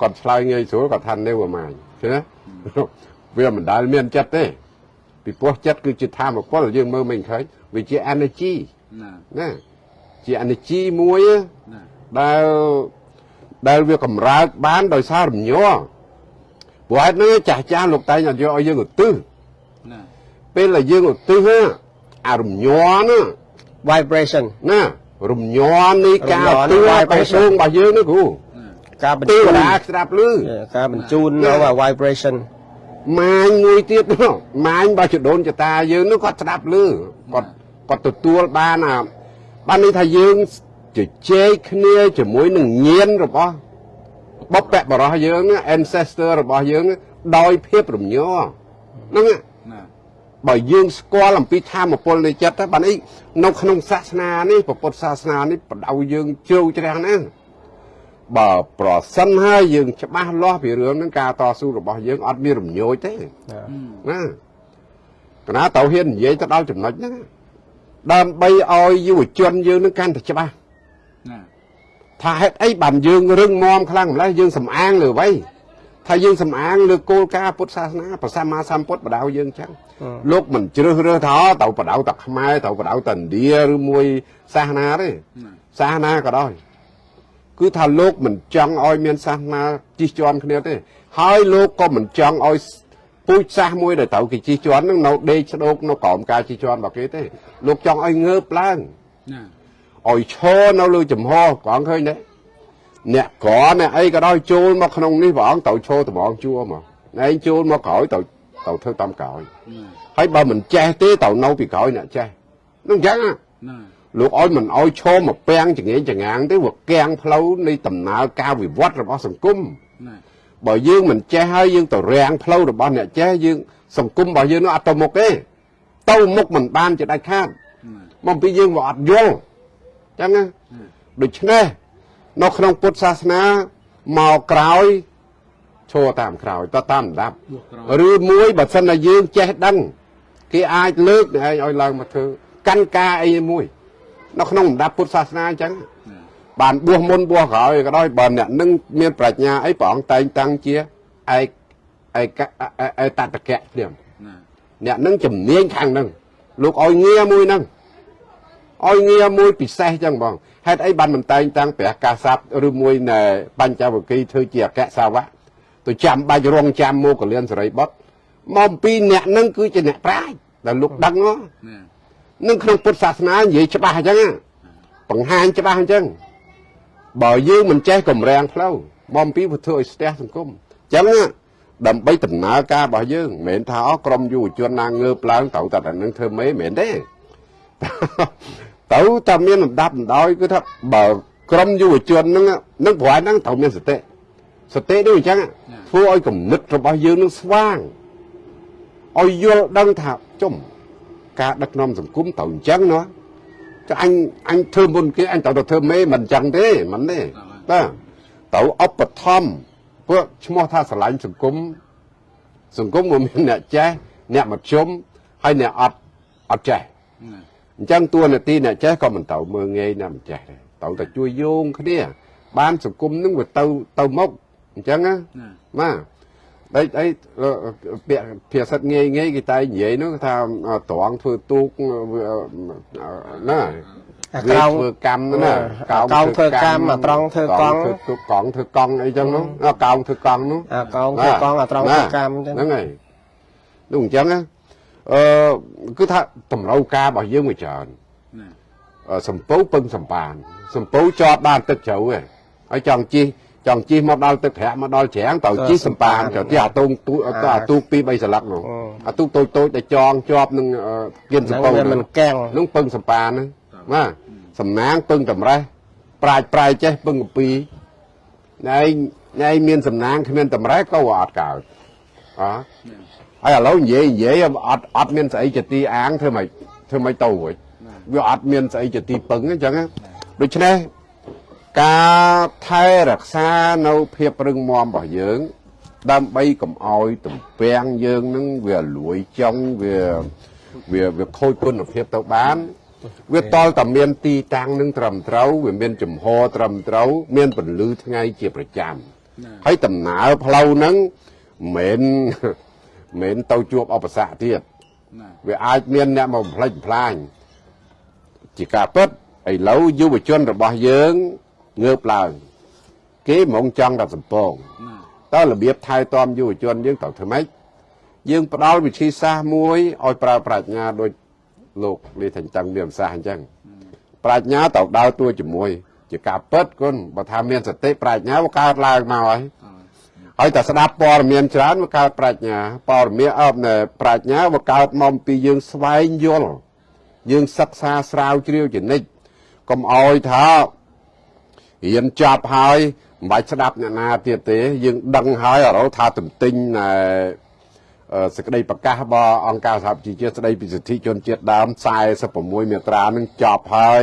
គាត់ឆ្លើយងាយស្រួលគាត់ថា never mind ឃើញទេវាមិនដែលមានចិត្តទេពីព្រោះចិត្តគឺជាធម៌ពលយើងមើលមិនឃើញវាជា energy ណាណាជា energy មួយណាដែល ដែលវាកម្រើកបានដោយសាររំញ័រព្រោះហេតុហ្នឹងចាស់ចាស់លោកតែងឲ្យយកឲ្យយើងឧទ្ទិសណាពេលដែលយើងឧទ្ទិសណាអារំញ័រណា vibration ណារំញ័រនៃការរំញ័រនៃទឿ vibration បេះដូងរបស់យើងនេះគ្រូណាការបញ្ទេជូวนតាស្ដាប់ឮការបញ្ជូននៅ vibration ម៉ាញមួយទៀតនោះម៉ាញរបស់ចដូនចតាយើងនោះគាត់ស្ដាប់ឮគាត់គាត់ទទួលបានអាបានន័យថាយើង ជជែកគ្នាជាមួយនឹងញាណរបស់បពៈបរោះយើងណា ancestor របស់យើងណាដោយភាពរំញ័រហ្នឹងណាណាបើយើងស្គាល់អំពីធម៌ពលនៃចិត្តទៅបានអីនៅក្នុងសាសនានេះពុទ្ធសាសនានេះបដៅយើងជ្រៅជ្រះណាស់បើប្រសិនហើយយើងច្បាស់លាស់ពីរឿងហ្នឹងការតស៊ូរបស់យើងអត់មានរំញោចទេណាកណាទៅហ៊ាននិយាយទៅដល់ចំណុចហ្នឹងដើម្បីឲ្យយុវជនយើងនឹងកាន់តែច្បាស់ណា ថាហេតុអីបានយើងរឹងមាំខ្លាំងម្ល៉េះយើងសំអាងលើអ្វីថាយើងសំអាងលើគោលការណ៍ពុទ្ធសាសនាព្រះសម្មាសម្ពុទ្ធបដៅយើងចឹងលោកមិនជ្រើសរើសថាអូទៅបដៅតែខ្មែរទៅបដៅតែឥណ្ឌាឬមួយសាសនាទេណាសាសនាក៏ដោយគឺថាលោកមិនចង់ឲ្យមានសាសនាជិះជាន់គ្នាទេ ហើយលោកក៏មិនចង់ឲ្យពូជសាសមួយដែលត្រូវគេជិះជាន់នឹងនៅដេកស្ដោកនៅក្រោមការជិះជាន់របស់គេទេ លោកចង់ឲ្យងើបឡើងណា ឲ្យឈរនៅលើចំហព្រះអង្គឃើញទេអ្នកក្រអ្នកអីក៏ដោយចូលមកក្នុងនេះព្រះអង្គត្រូវឈរតម្រងជួរមកឯងចូលមកក្រោយត្រូវត្រូវធ្វើតាមក្រោយណាហើយបើមិនចេះទេត្រូវនៅពីក្រោយអ្នកចេះនឹងអញ្ចឹងណាណាលោកឲ្យមិនឲ្យឈរមកពាំងចងេងចងាងទេវាគាំងផ្លូវនៃដំណើរការវិវត្តរបស់សង្គមណាបើយើងមិនចេះហើយយើងទៅរាំងផ្លូវរបស់អ្នកចេះយើងសង្គមរបស់យើងនោះអត់ទៅមុខទេទៅមុខមិនបានជាដាច់ខាតណាមកពីយើងវាអត់យល់អញ្ចឹងណាដូច្នេះនៅក្នុងពុទ្ធសាសនាមកក្រោយឈរតាមក្រោយតតាមដាប់បួកក្រោយឬមួយបើសិនតែយើងចេះដឹងគេអាចលើកអ្នកឯងឲ្យឡើងមកធ្វើកាន់ការអីមួយនៅក្នុងលំដាប់ពុទ្ធសាសនាអញ្ចឹងណាបានបួសមុនបួសក្រោយក៏ដោយបើអ្នកនឹងមានប្រាជ្ញាអីព្រះអង្គតែងតាំងជាឯកឯកឯតតកៈព្រាមណាអ្នកនឹងជំនាញខាងហ្នឹងលោកឲ្យងារមួយហ្នឹង ឲ្យងារមួយពិសេសចឹងបងហេតុអីបានមិនតែងតាំងព្រះកាស័ព្ទឬមួយណែបញ្ចវគិធ្វើជាអក្សសាវៈទៅចាំបាច់រងចាំមកកលៀនសរិបុត្រមកអំពីអ្នកហ្នឹងគឺជាអ្នកប្រាជ្ញដែលលោកដឹងហ៎ណានឹងក្នុងពុទ្ធសាសនានិយាយច្បាស់អញ្ចឹងណាបង្ហាញច្បាស់អញ្ចឹងបើយើងមិនចេះកម្រាំងផ្លូវបំពីពុទ្ធឲ្យស្ទះសង្គមអញ្ចឹងណាដើម្បីដំណើរការរបស់យើងមិនមែនថាអក្រមយុវជនណាងើបឡើងត្រូវតែតែនឹងធ្វើមេមិនមែនទេ ទៅតែមានលំដាប់លំដោយគឺថាបើក្រមយុវជនហ្នឹងនឹងប្រហែលហ្នឹងត្រូវមានសតិសតិដូចអញ្ចឹងធ្វើឲ្យគំនិតរបស់យើងនឹងស្វាងឲ្យយល់ដឹងថាចុំការដឹកនាំសង្គមត្រូវអញ្ចឹងណាចាអញអញធ្វើមុនគេអញត្រូវតែធ្វើមេមិនអញ្ចឹងទេមិនទេបាទត្រូវឧបត្ថម្ភព្រោះឈ្មោះថាស្រឡាញ់សង្គមសង្គមមិនមានអ្នកចេះអ្នកមធ្យមហើយអ្នកអត់អត់ចេះណា អញ្ចឹងតួនាទីអ្នកចេះក៏មិនត្រូវមើងងាយអ្នកមិនចេះដែរត្រូវតែជួយយោងគ្នា បានសង្គមនឹងវាទៅទៅមុខអញ្ចឹងណាណាបាទដូចអីអឺពាក្យភាសាងាយងាយគេតែនិយាយនោះថាត្រង់ធ្វើទូកវាណាអាវាក្រោងធ្វើកម្មណាអាកោងធ្វើកម្មអាត្រង់ធ្វើកង់ធ្វើទូកកង់ធ្វើកង់អីចឹងនោះអាកោងធ្វើកង់នោះអាកោងធ្វើកង់អាត្រង់ធ្វើកម្មអញ្ចឹងហ្នឹងហើយនោះអញ្ចឹងណា អឺគឺថាតម្រូវការរបស់យើងវាច្រើនណាអឺសំពៅពឹងសម្បានសំពៅជាប់បានទឹកជ្រៅឯងហើយចង់ជិះចង់ជិះមកដល់ទឹកប្រាក់មកដល់ច្រាំងទៅជិះសម្បានទៅទីអាទូកទូអាទូកពីរបីស្លឹកនោះអាទូកតូចតូចដែលចងជាប់នឹងអឺគៀនសំហ្នឹងពៅវានោះមិនកាំងនឹងពឹងសម្បានហ្នឹងបាទសំណាងពឹងតម្រេះប្រាជ្ញប្រាយចេះពឹងកពីណែឯងណែឯងមានសំណាងគ្មានតម្រេះក៏អត់កើតអើ ហើយឥឡូវនិយាយនិយាយអត់អត់មានស្អីជាទីអាងធ្វើម៉េចធ្វើម៉េចទៅរួចវាអត់មានស្អីជាទីពឹងអញ្ចឹងណាដូច្នេះការថែរក្សានៅភាពរឹងមាំរបស់យើង ដើម្បីកុំឲ្យទំពាំងយើងនឹងវាលួយចង់វាវាវាខូចគុណភាពទៅបាន វាតលតែមានទីតាំងនឹងត្រឹមត្រូវវាមានចំហត្រឹមត្រូវ មានពន្លឺថ្ងៃជាប្រចាំហើយដំណើរផ្លូវហ្នឹងមិនមែន មិនទៅជួបឧបសគ្គទៀតណាវាអាចមានអ្នកមកបំផ្លិចបំផ្លាញជាការពិតឥឡូវយុវជនរបស់យើងងើបឡើងគេហ្មងចង់តែសំពងណាតើរបៀបថែទាំយុវជនយើងត្រូវធ្វើម៉េចយើងផ្ដល់វិធីសាស្ត្រមួយឲ្យប្រើប្រាជ្ញាដូចលោកលីថាញ់តាំងមានប្រសាសន៍អញ្ចឹងប្រាជ្ញាត្រូវដើរតួជាមួយ ជាការពិតគុណបើថាមានសតិប្រាជ្ញាវាកើតឡើងមកហើយអើ ហើយតែស្ដាប់ព័ត៌មានច្រើនវាកើតប្រាជ្ញាព័ត៌មានអបណែប្រាជ្ញាវាកើតមកពីយើងស្វែងយល់យើងសិក្សាស្រាវជ្រាវជានិច្ចកុំអោយថារៀនចប់ហើយមិនបាច់ស្ដាប់អ្នកណាទៀតទេ យើងដឹងហើយឥឡូវថាទន្ទិញណែអឺសេចក្តីប្រកាសរបស់អង្គការសហប្រជាជាតិស្តីពីសិទ្ធិជនជាតិដើម46មាត្រានឹងចប់ហើយ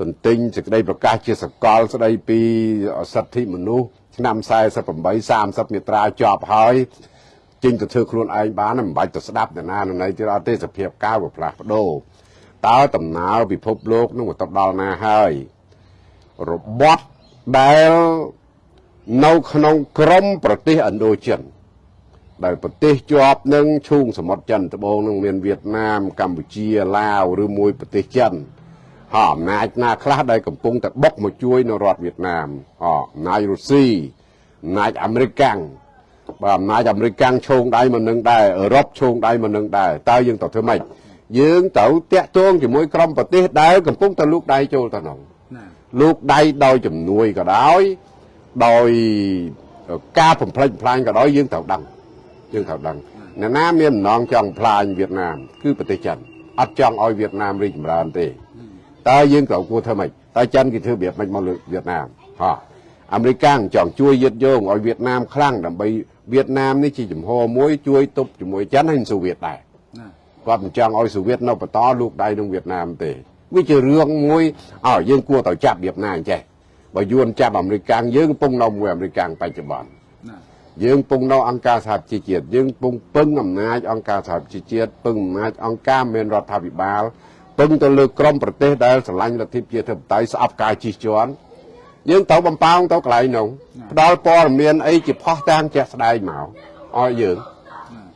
ទន្ទិញសេចក្តីប្រកាសជាសកលស្តីពីសិទ្ធិមនុស្ស ឆ្នាំ48 30មាត្រាចប់ហើយចេញទៅធ្វើខ្លួនឯងបានមិនបាច់ទៅស្ដាប់អ្នកណានៅទៀតអត់ទេសភាពកាវវាផ្លាស់ប្ដូរតើដំណើរពិភពលោកនឹងទៅដល់ណាហើយរបត់ដែលនៅក្នុងក្រមប្រទេសឥណ្ឌូចិនដែលប្រទេសជាប់នឹងឈូងសមុទ្រចិនត្បូងនឹងមានវៀតណាមកម្ពុជាឡាវឬមួយប្រទេសចិន ហើយអំណាចណាខ្លះដែលកំពុងតែបុកមកជួយនៅរដ្ឋវៀតណាមអអំណាចរុស្ស៊ីអំណាចអាមេរិកាំងបើអំណាចអាមេរិកាំងឈោងដៃមកនឹងដែរអឺរ៉ុបឈោងដៃមកនឹងដែរតើយើងត្រូវធ្វើម៉េចយើងត្រូវតាក់ទងជាមួយក្រុមប្រទេសដែលកំពុងតែលូកដៃចូលទៅក្នុងណាលោកដៃដោយជំនួយក៏ដោយដោយការបំផ្លិចបំផ្លាញក៏ដោយយើងត្រូវដឹងយើងត្រូវដឹងអ្នកណាមានអំណងចង់ផ្លាញវៀតណាមគឺប្រទេសចិនអត់ចង់ឲ្យវៀតណាមរីកចម្រើនទេ តើយើងត្រូវគួរធ្វើម៉េចតើចិនគេធ្វើរបៀបម៉េចមកលើវៀតណាមហ៎អាមេរិកកាំងចង់ជួយយឹតយោងឲ្យវៀតណាមខ្លាំងដើម្បីវៀតណាមនេះជាចំហមួយជួយទប់ជាមួយចិនហើយសូវៀតដែរណាគាត់មិនចង់ឲ្យសូវៀតនៅបន្តលោកដៃនឹងវៀតណាមទេវាជារឿងមួយឲ្យយើងគួរតែចាប់របៀបណាអញ្ចេះបើយួនចាប់អាមេរិកកាំងយើងកំពុងនៅមួយអាមេរិកកាំងបច្ចុប្បន្នណាយើងកំពុងនៅអង្គការសហប្រជាជាតិយើងកំពុងពឹងអំណាចអង្គការសហប្រជាជាតិពឹងអំណាចអង្គការមានរដ្ឋាភិបាល ពឹងទៅលើក្រមប្រទេសដែលស្រឡាញ់លទ្ធិប្រជាធិបតេយ្យស្អប់ការជិះជាន់យើងត្រូវបំផោងទៅកន្លែងនោះផ្ដល់ព័ត៌មានអីជាផុសតាងជាក់ស្ដែងមកឲ្យយើង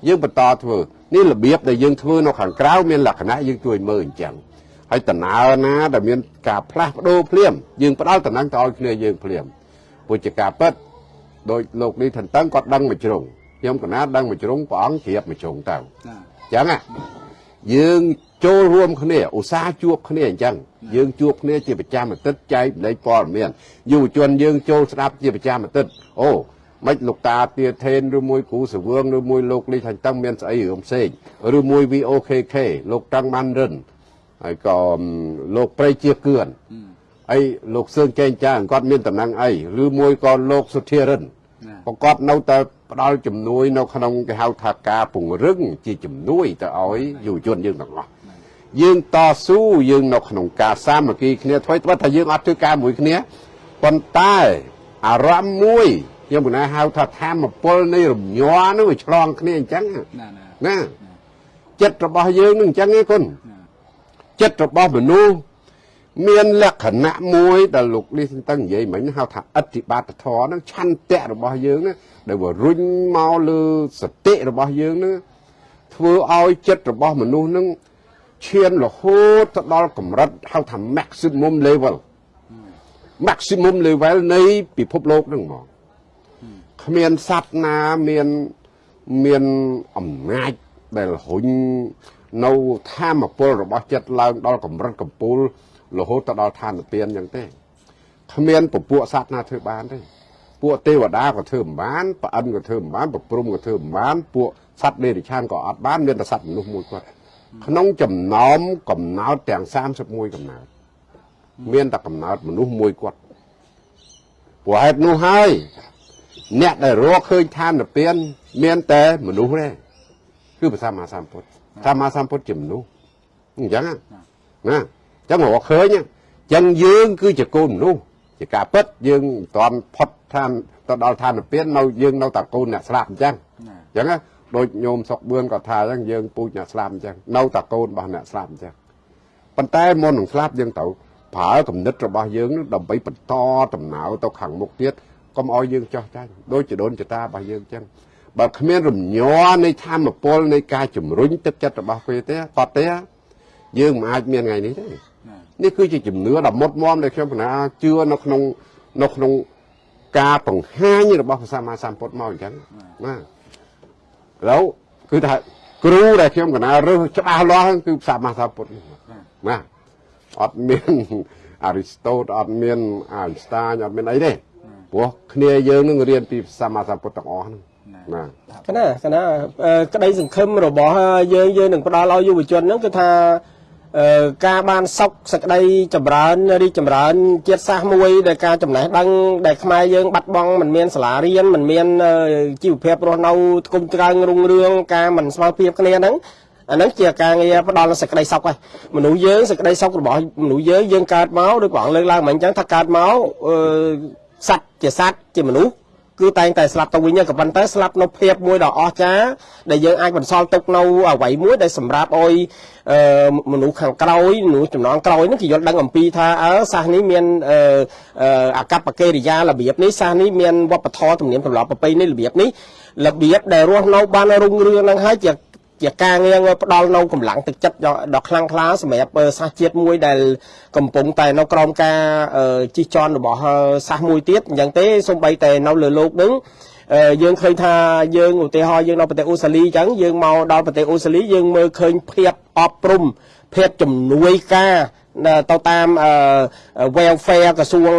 យើងបន្តធ្វើនេះរបៀបដែលយើងធ្វើនៅខាងក្រៅមានលក្ខណៈយើងជួយមើលអញ្ចឹងហើយតំណើរណាដែលមានការផ្លាស់ប្ដូរភ្លាមយើងផ្ដល់តំណែងទៅឲ្យគ្នាយើងភ្លាមពុទ្ធការពិតដោយលោកនេះថន្ទឹងគាត់ដឹងមួយជ្រុងខ្ញុំកណាដឹងមួយជ្រុងព្រះអង្គជ្រាបមួយជ្រុងទៅណាអញ្ចឹងណាអ យើងចូលរួមគ្នាឧស្សាហ៍ជួបគ្នាអញ្ចឹងយើងជួបគ្នាជាប្រចាំអាទិត្យចែកម្លែកព័ត៌មានយុវជនយើងចូលស្ដាប់ជាប្រចាំអាទិត្យអូមិនលោកតាទាធេនឬមួយគ្រូសវឿងឬមួយលោកលីថាញ់តឹងមានស្អីរឿងផ្សេងឬមួយ VOKK លោកតាំងបានរិនហើយក៏លោកប្រៃជាគឿនអីលោកសឿងចែងចាងគាត់មានតំណែងអីឬមួយក៏លោកសុធារិនប្រកបនៅតែ ផ្ដល់ជំនួយនៅក្នុងគេហៅថាការពង្រឹងជាជំនួយទៅឲ្យយុវជនយើងទាំងអស់យើងតស៊ូយើងនៅក្នុងការសាមគ្គីគ្នាធ្វើត្បិតថាយើងអត់ធ្វើការមួយគ្នាប៉ុន្តែអារម្មណ៍មួយខ្ញុំមិនណាហៅថាធម្មពលនៃរំញ័រនឹងវាឆ្លងគ្នាអញ្ចឹងណាណាណាចិត្តរបស់យើងនឹងអញ្ចឹងឯងគុណចិត្តរបស់មនុស្សមានលក្ខណៈមួយដែលលោកលីសតឹងនិយាយមិញហៅថាអតិបាតធរហ្នឹងឆន្ទៈរបស់យើងណា ដែលវារុញមកលើសតិរបស់យើងហ្នឹងធ្វើឲ្យចិត្តរបស់មនុស្សហ្នឹងឈានរហូតទៅដល់កម្រិតហៅថា maximum level maximum level នៃពិភពលោកហ្នឹងហ្មងគ្មានសត្វណាមានមានអំណាចដែលរុញនៅធម៌ពលរបស់ចិត្តឡើងដល់កម្រិតកំពូលរហូតទៅដល់ឋានទានអញ្ចឹងទេគ្មានពពួកសត្វណាធ្វើបានទេ ពួកទេវតាក៏ធ្វើមិនបានប្រអិនក៏ធ្វើមិនបានប្រព្រំក៏ធ្វើមិនបានពួកសត្វដេរិឆានក៏អត់បានមានតែសត្វមនុស្សមួយគាត់ក្នុងចំណោមកំណើតទាំង31កំណើតមានតែកំណើតមនុស្សមួយគាត់ព្រោះហេតុនោះហើយអ្នកដែលរកឃើញឋានទានមានតែមនុស្សទេគឺព្រះសម្មាសម្ពុទ្ធសម្មាសម្ពុទ្ធជាមនុស្សអញ្ចឹងណាណាអញ្ចឹងរកឃើញអញ្ចឹងយើងគឺជាកូនមនុស្ស ជាការពិតយើងមិនតាន់ផុតឋានទៅដល់ឋានពាននៅយើងនៅតែកូនអ្នកស្លាប់អញ្ចឹងអញ្ចឹងណាដូចញោមសុកបឿនក៏ថាអញ្ចឹងយើងពូជអ្នកស្លាប់អញ្ចឹងនៅតែកូនរបស់អ្នកស្លាប់អញ្ចឹងប៉ុន្តែមុននឹងស្លាប់យើងទៅប្រើគំនិតរបស់យើងនោះដើម្បីបន្តដំណើរទៅខាងមុខទៀតកុំឲ្យយើងចោះចាញ់ដូចចដូនចតារបស់យើងអញ្ចឹងបើគ្មានរំញ័រនៃធម៌ពលនៃការជំរុញទឹកចិត្តរបស់គេទេតទេយើងមិនអាចមានថ្ងៃនេះទេ នេះគឺជាជំនឿដ៏មុតមមដែលខ្ញុំគណៈជឿនៅក្នុងនៅក្នុងការបង្ហាញរបស់ព្រះសម្មាសម្ពុទ្ធមកអញ្ចឹងណាឥឡូវគឺថាគ្រូដែលខ្ញុំកណារើសច្បាស់លាស់គឺព្រះសម្មាសម្ពុទ្ធណាអត់មានអារីស្តូតអត់មានអាយស្តាញអត់មានអីទេព្រោះគ្នាយើងនឹងរៀនពីព្រះសម្មាសម្ពុទ្ធទាំងអស់ហ្នឹងណាកណាកណាក្តីសង្ឃឹមរបស់យើងយើងនឹងផ្ដល់ឲ្យយុវជនហ្នឹងគឺថា ការបានសុខសក្តីចម្រើនរីកចម្រើន ជាតិសាសន៍មួយដែលការចំណេះដឹងដែលខ្មែរយើងបាត់បង់មិនមានសាលារៀនមិនមានអឺជីវភាពរស់នៅថ្គុំត្រង់រុងរឿងការមិនស្មើភាពគ្នាហ្នឹងអាហ្នឹងជាការងារផ្ដល់នូវសេចក្តីសុខហើយមនុស្សយើងសេចក្តីសុខរបស់មនុស្សយើងយើងកើតមកដូចព្រះអង្គលើកឡើងមិញអញ្ចឹងថាកើតមកអឺសត្វជាសត្វជាមនុស្ស គឺតែងតែស្លាប់ទៅវិញក៏ប៉ុន្តែស្លាប់នៅភាពមួយដ៏អស្ចារ្យដែលយើងអាចបន្សល់ទុកនៅអ្វីមួយដែលសម្រាប់ឲ្យអឺមនុស្សខាងក្រោយមនុស្សចំណងក្រោយហ្នឹងគេយល់ដឹងអំពីថាអើសាសនេះមានអឺអឺអកប្បកិរិយារបៀបនេះសាសនេះមានវប្បធម៌ទំនៀមទម្លាប់ប្រពៃណីរបៀបនេះរបៀបដែលរស់នៅបានរុងរឿងហ្នឹងហើយជា ជាការងារផ្ដល់នៅកម្លាំងទឹកចិត្តដ៏ខ្លាំងក្លាសម្រាប់សាសជាតិមួយដែលកំពុងតែនៅក្រោមការជិះជាន់របស់សាសមួយទៀតអញ្ចឹងទេសូម្បីតែនៅលើលោកនឹងយើងឃើញថាយើងឧទាហរណ៍យើងនៅប្រទេសអូស្ត្រាលីអញ្ចឹងយើងមកដល់ប្រទេសអូស្ត្រាលីយើងមើលឃើញភាពអប់រំភាពជំនួយការទៅតាម welfare ក្រសួង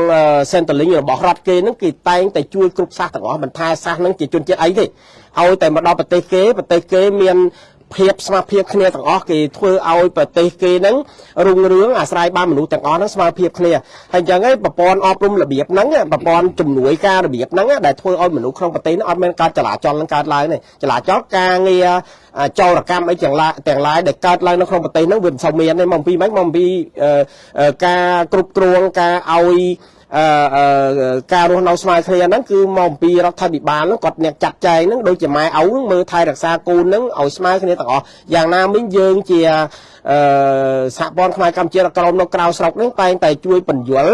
centerling របស់រដ្ឋគេហ្នឹងគេតែងតែជួយគ្រប់សាសទាំងអស់មិនថាសាសហ្នឹងជាជនជាតិអីទេឲ្យតែមកដល់ប្រទេសគេប្រទេសគេមាន ភាពស្មារភាពគ្នាទាំងអស់គេធ្វើឲ្យប្រទេសគេហ្នឹងរុងរឿងអាស្រ័យបានមនុស្សទាំងអស់ហ្នឹងស្មារភាពគ្នាហើយអញ្ចឹងឯងប្រព័ន្ធអប់រំរបៀបហ្នឹងប្រព័ន្ធជំនួយការរបៀបហ្នឹងដែលធ្វើឲ្យមនុស្សក្នុងប្រទេសហ្នឹងអត់មានការចលាចលនឹងកើតឡើងទេចលាចលការងារចោរកម្មអីទាំងឡាយទាំងឡាយដែលកើតឡើងនៅក្នុងប្រទេសហ្នឹងវាមិនសូវមានទេមកពីម៉េចមកពីការគ្រប់គ្រងការឲ្យ អឺការរស់នៅស្មើគ្នាហ្នឹងគឺមកអំពីរដ្ឋាភិបាលហ្នឹងគាត់អ្នកចាត់ចែងហ្នឹងដូចជាម៉ែឪហ្នឹងមើលថែរក្សាកូនហ្នឹងឲ្យស្មើគ្នាទាំងអស់យ៉ាងណាមិញយើងជាអឺសហព័ន្ធខ្មែរកម្ពុជាក្រមនៅក្រៅស្រុកហ្នឹងតែងតែជួយបញ្យល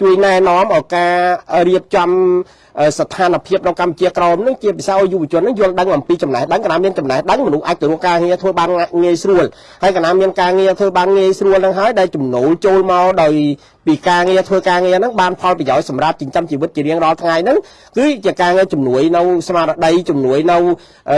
ជួយណែនាំឲ្យការរៀបចំអឺ ស្ថានភាពនៅកម្ពុជាក្រមនឹងជាពិសេសឲ្យយុវជននឹងយល់ដឹងអំពីចំណេះដឹងកណាមានចំណេះដឹងមនុស្សអាចទៅរកការងារធ្វើបានងាយស្រួលហើយកណាមានការងារធ្វើបានងាយស្រួលនឹងហើយដែលចំណូលចូលមកដោយពីការងារធ្វើការងារហ្នឹងបានផលប្រយោជន៍សម្រាប់ចិញ្ចឹមជីវិតជារៀងរាល់ថ្ងៃហ្នឹងគឺជាការងារជំនួយនៅស្មារតីជំនួយនៅ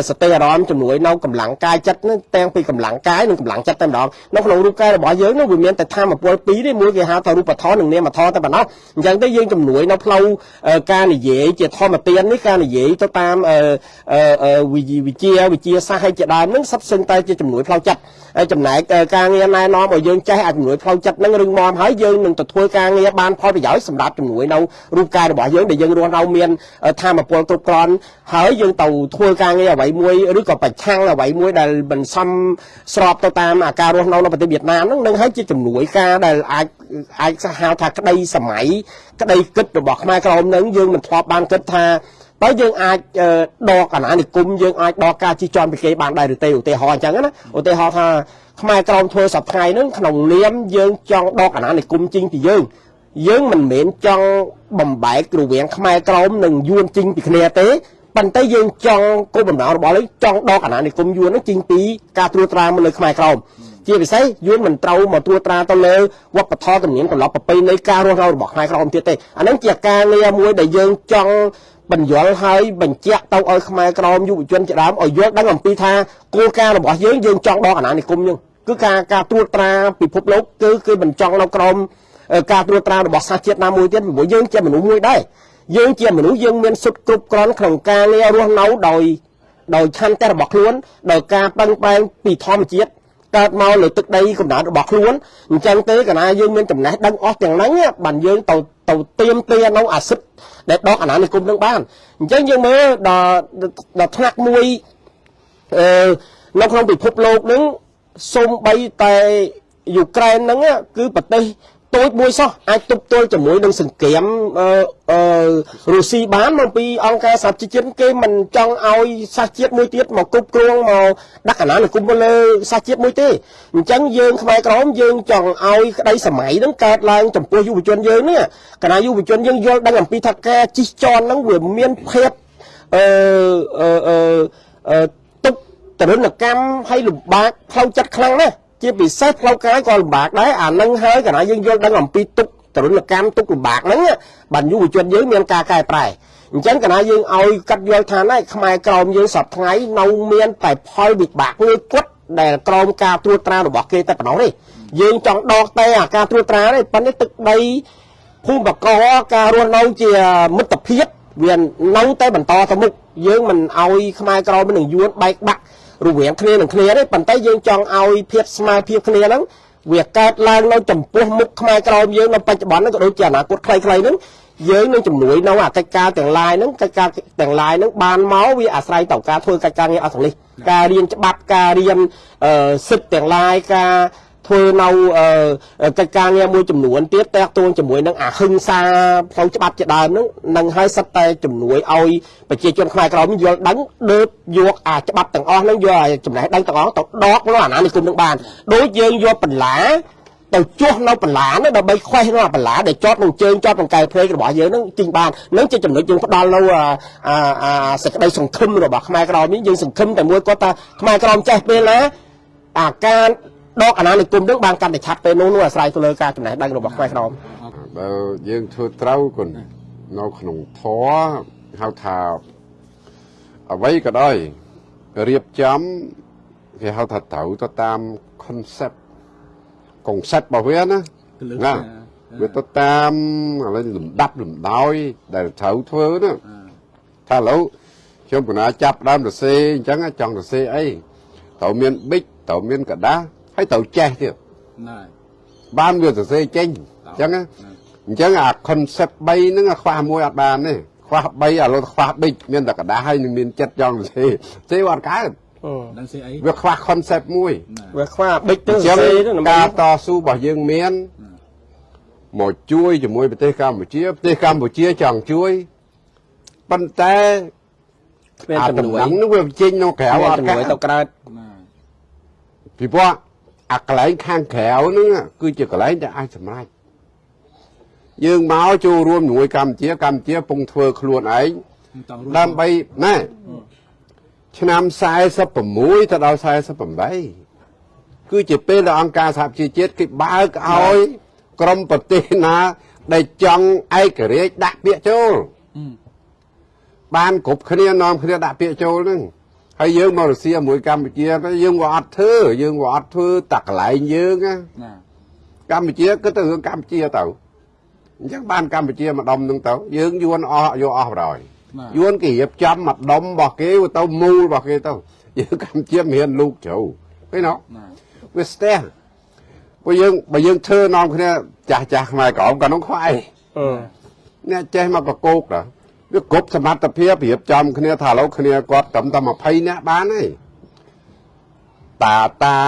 សតិអារម្មណ៍ជំនួយនៅកម្លាំងកាយចិត្តហ្នឹងទាំងពីកម្លាំងកាយនិងកម្លាំងចិត្តតែម្ដងនៅក្នុងរូបកាយរបស់យើងហ្នឹងវាមានតែធម៌ពលពីរទេមួយគេហៅថារូបធម៌និងនាមធម៌តែប៉ុណ្ណោះអញ្ចឹងទៅយើងជំនួយនៅផ្លូវការនិយាយជាធម្មទាននេះការនិយាយទៅតាមវិជាវិជាសាស្ត្រឲ្យជាដើមហ្នឹងសិតសឹងតែជាជំនួយផ្លូវចិត្ត ចំណែកការងារណែនាំឲ្យយើងចេះអាចជំនួយផ្លូវចិត្តហ្នឹងរឹងមាំហើយយើងនឹងទៅធ្វើការងារបានផលប្រយោជន៍សម្រាប់ជំនួយនៅរូបកាយរបស់យើងដែលយើងរស់នៅមានធម៌ពលគ្រប់គ្រាន់ហើយយើងទៅធ្វើការងារអ្វីមួយឬក៏ប្រឆាំងអ្វីមួយដែលមិនសមស្របទៅតាមអាការរស់នៅនៅប្រទេសវៀតណាមហ្នឹងនឹងហើយជាជំនួយការដែលអាចអាចហៅថាក្តីសម័យក្តីគិតរបស់ខ្មែរក្រមនឹងយើងមិនធ្លាប់បានគិតថា បើយើងអាចដកអាណានិគមយើងអាចដកការជិះជាន់ពីគេបានដែរឬទេឧទាហរណ៍អញ្ចឹងណាឧទាហរណ៍ថាខ្មែរក្រមធ្វើសប្តាហ៍ហ្នឹងក្នុងនាមយើងចង់ដកអាណានិគមជីងពីយើងយើងមិនមែនចង់បំបែករវាងខ្មែរក្រមនិងយួនជីងពីគ្នាទេប៉ុន្តែយើងចង់គោលបំណងរបស់យើងចង់ដកអាណានិគមយួនហ្នឹងជីងពីការត្រួតត្រាមកលើខ្មែរក្រមជាពិសេសយួនមិនត្រូវមកត្រួតត្រាទៅលើវប្បធម៌ទំនៀមទម្លាប់ប្រពៃណីការរស់នៅរបស់ខ្មែរក្រមទៀតទេអាហ្នឹងជាការងារមួយដែលយើងចង់ បញ្យល់ហើយបញ្ជាក់ទៅឲ្យខ្មែរក្រមយុវជនជាដើមឲ្យយល់ដឹងអំពីថាគោលការណ៍របស់យើងយើងចង់ដកអាណានិគមយើងគឺការការត្រួតត្រាពិភពលោកគឺគឺបញ្ចង់នៅក្រមការត្រួតត្រារបស់សាសជាតិណាមួយទៀតពីព្រោះយើងជាមនុស្សមួយដែរយើងជាមនុស្សយើងមានសុទ្ធគ្រប់គ្រាន់ក្នុងការងាររស់នៅដោយដោយឆន្ទៈរបស់ខ្លួនដោយការពឹងផ្អែកពីធម្មជាតិកើតមកលើទឹកដីកំណើតរបស់ខ្លួនអញ្ចឹងទេកាលណាយើងមានចំណេះដឹងអស់ទាំងហ្នឹងបានយើងទៅទៅទៀមទានៅអាសិទ្ធ ដែលដកអាណានិគមនឹងបានអញ្ចឹងយើងមើលដល់ដល់ថ្នាក់មួយអឺនៅក្នុងពិភពលោកនឹងសូម្បីតែយូក្រែនហ្នឹងគឺប្រទេស តូចមួយសោះអាចទប់ទល់ជាមួយនឹងសង្គ្រាមអឺអឺរុស្ស៊ីបានមកពីអង្គការសហជីវជាតិគេមិនចង់ឲ្យសាសជាតិមួយទៀតមកគ្រប់គ្រងមកដាក់កណ្ដាលនិគមទៅលើសាសជាតិមួយទេអញ្ចឹងយើងខ្មែរក្រមយើងចង់ឲ្យក្តីសម័យហ្នឹងកើតឡើងចំពោះយុវជនយើងនេះកណ្ដាលយុវជនយើងយល់ដឹងអំពីថាការជិះជាន់ហ្នឹងវាមានភាពអឺអឺអឺទុកតរណកម្មឲ្យលំបាកផ្លូវចិត្តខ្លាំងណាស់ ជាពិសេសផ្លូវកាយក៏លំបាកដែរអានឹងហើយកណាយើងយល់ដឹងអំពីទុកទរណកម្មទុកលំបាកហ្នឹងបានយុវជនយើងមានការកែប្រែអញ្ចឹងកណាយើងឲ្យកាត់យល់ថាណែខ្មែរក្រមយើងសពថ្ងៃនៅមានតែផលវិបាកមួយគត់ដែលក្រមការត្រួតត្រារបស់គេតែប៉ុណ្ណោះទេយើងចង់ដកតែអាការត្រួតត្រាទេប៉ុន្តែទឹកដីភូមិបកការរស់នៅជាមិត្តភាពវានៅតែបន្តទៅមុខយើងមិនឲ្យខ្មែរក្រមនឹងយួនបែកបាក់ រវាងគ្នានឹងគ្នាទេប៉ុន្តែយើងចង់ឲ្យភាពស្មើភាពគ្នាហ្នឹងវាកើតឡើងនៅចំពោះមុខខ្មែរក្រមយើងនៅបច្ចុប្បន្នហ្នឹងក៏ដូចជាអនាគតខ្លីៗហ្នឹងយើងនឹងជំនួយនៅអាកិច្ចការទាំងឡាយហ្នឹងកិច្ចការទាំងឡាយហ្នឹងបានមកវាអាស្រ័យទៅការធ្វើកិច្ចការងារអស់ទាំងនេះការរៀនច្បាប់ការរៀនសិទ្ធិទាំងឡាយការ ធ្វើនៅកិច្ចការងារមួយចំនួនទៀតតេតួងជាមួយនឹងអាហឹង្សាផ្លូវច្បាប់ជាដើមហ្នឹងនឹងឲ្យសិតតែជំនួយឲ្យប្រជាជនខ្មែរក្រមយល់ដឹងដើបយកអាច្បាប់ទាំងអស់ហ្នឹងយកអាចំណេះដឹងទាំងអស់ទៅដកនៅអាណានិគមនឹងបានដូចយើងយកបន្លាទៅជួសនៅបន្លានោះដើម្បីខ្វេះនៅអាបន្លាដែលចតនឹងជើងចតនឹងកែភ្នែករបស់យើងនឹងទិញបាននឹងជាចំណុចយើងផ្ដល់នៅអាអាសេចក្តីសង្ឃឹមរបស់ខ្មែរក្រមនេះយើងសង្ឃឹមតែមួយគាត់ថាខ្មែរក្រមចេះពេលណាអាការ ដកអាណានិគមនឹងបានកាន់តែឆាប់ពេលនោះនោះអាស្រ័យទៅលើការចំណេះដឹងរបស់ខ្មែរក្រមបើយើងធ្វើត្រូវគុណនៅក្នុងធម៌ហៅថាអ្វីក៏ដោយរៀបចំគេហៅថាត្រូវទៅតាម concept concept របស់វាណាណាវាទៅតាមឥឡូវលំដាប់លំដោយដែលត្រូវធ្វើណាថាឥឡូវខ្ញុំកណាចាប់ដើមសរសេរអញ្ចឹងចង់សរសេរអីត្រូវមានប៊ិចត្រូវមានកដាស់ ហើយត្រូវចេះទៀតណាបានវាសរសេរចេញអញ្ចឹងអញ្ចឹងអា concept 3ហ្នឹងខ្វះមួយអត់បានទេខ្វះ3ឥឡូវខ្វះប៊ិចមានតែกระดาษហើយនឹងមានចិត្តចង់សរសេរសរសេរអត់កើតដឹងស្អីវាខ្វះ concept មួយវាខ្វះប៊ិចទៅសរសេរការតស៊ូរបស់យើងមានមកជួយជាមួយប្រទេសកម្ពុជាប្រទេសកម្ពុជាចង់ជួយប៉ុន្តែគ្មានចំនួននោះវាចេញនៅក្រៅអត់ជំនួយទៅក្រៅពីព្រោះ អាកន្លែងខាងក្រៅហ្នឹងគឺជាកន្លែងដែលអាចសម្រេចយើងមកចូលរួមជាមួយកម្ពុជាកម្ពុជាពងធ្វើខ្លួនឯងតង់រួមដើម្បីណែឆ្នាំ46ទៅដល់48គឺជាពេលដែលអង្គការសហប្រជាជាតិគេបើកឲ្យក្រមប្រទេសណា ដែលចង់ឯករាជ្យដាក់ពាក្យចូលបានគ្រប់គ្នានាំគ្នាដាក់ពាក្យចូលហ្នឹង ហើយយើងមករសៀលមួយកម្ពុជាទៅយើងក៏អត់ធ្វើយើងក៏អត់ធ្វើតាកន្លែងយើងណាណាកម្ពុជាគិតទៅរឿងកម្ពុជាទៅអញ្ចឹងបានកម្ពុជាមកដុំហ្នឹងទៅយើងយួនអស់យកអស់បរយណាយួនគេរៀបចំមកដុំរបស់គេទៅមូលរបស់គេទៅយើងកម្ពុជាមិនមានលោកជ្រៅឃើញទេណាវាស្ទះព្រោះយើងបើយើងធ្វើនាំគ្នាចាស់ចាស់ខ្មែរក្រមក៏នោះខ្វាយអឺអ្នកចេះមកកកោកតា វាគ្រប់សមត្ថភាពរៀបចំគ្នាថាឥឡូវគ្នាគាត់ត្រឹមតែ20នាក់បានទេតាតា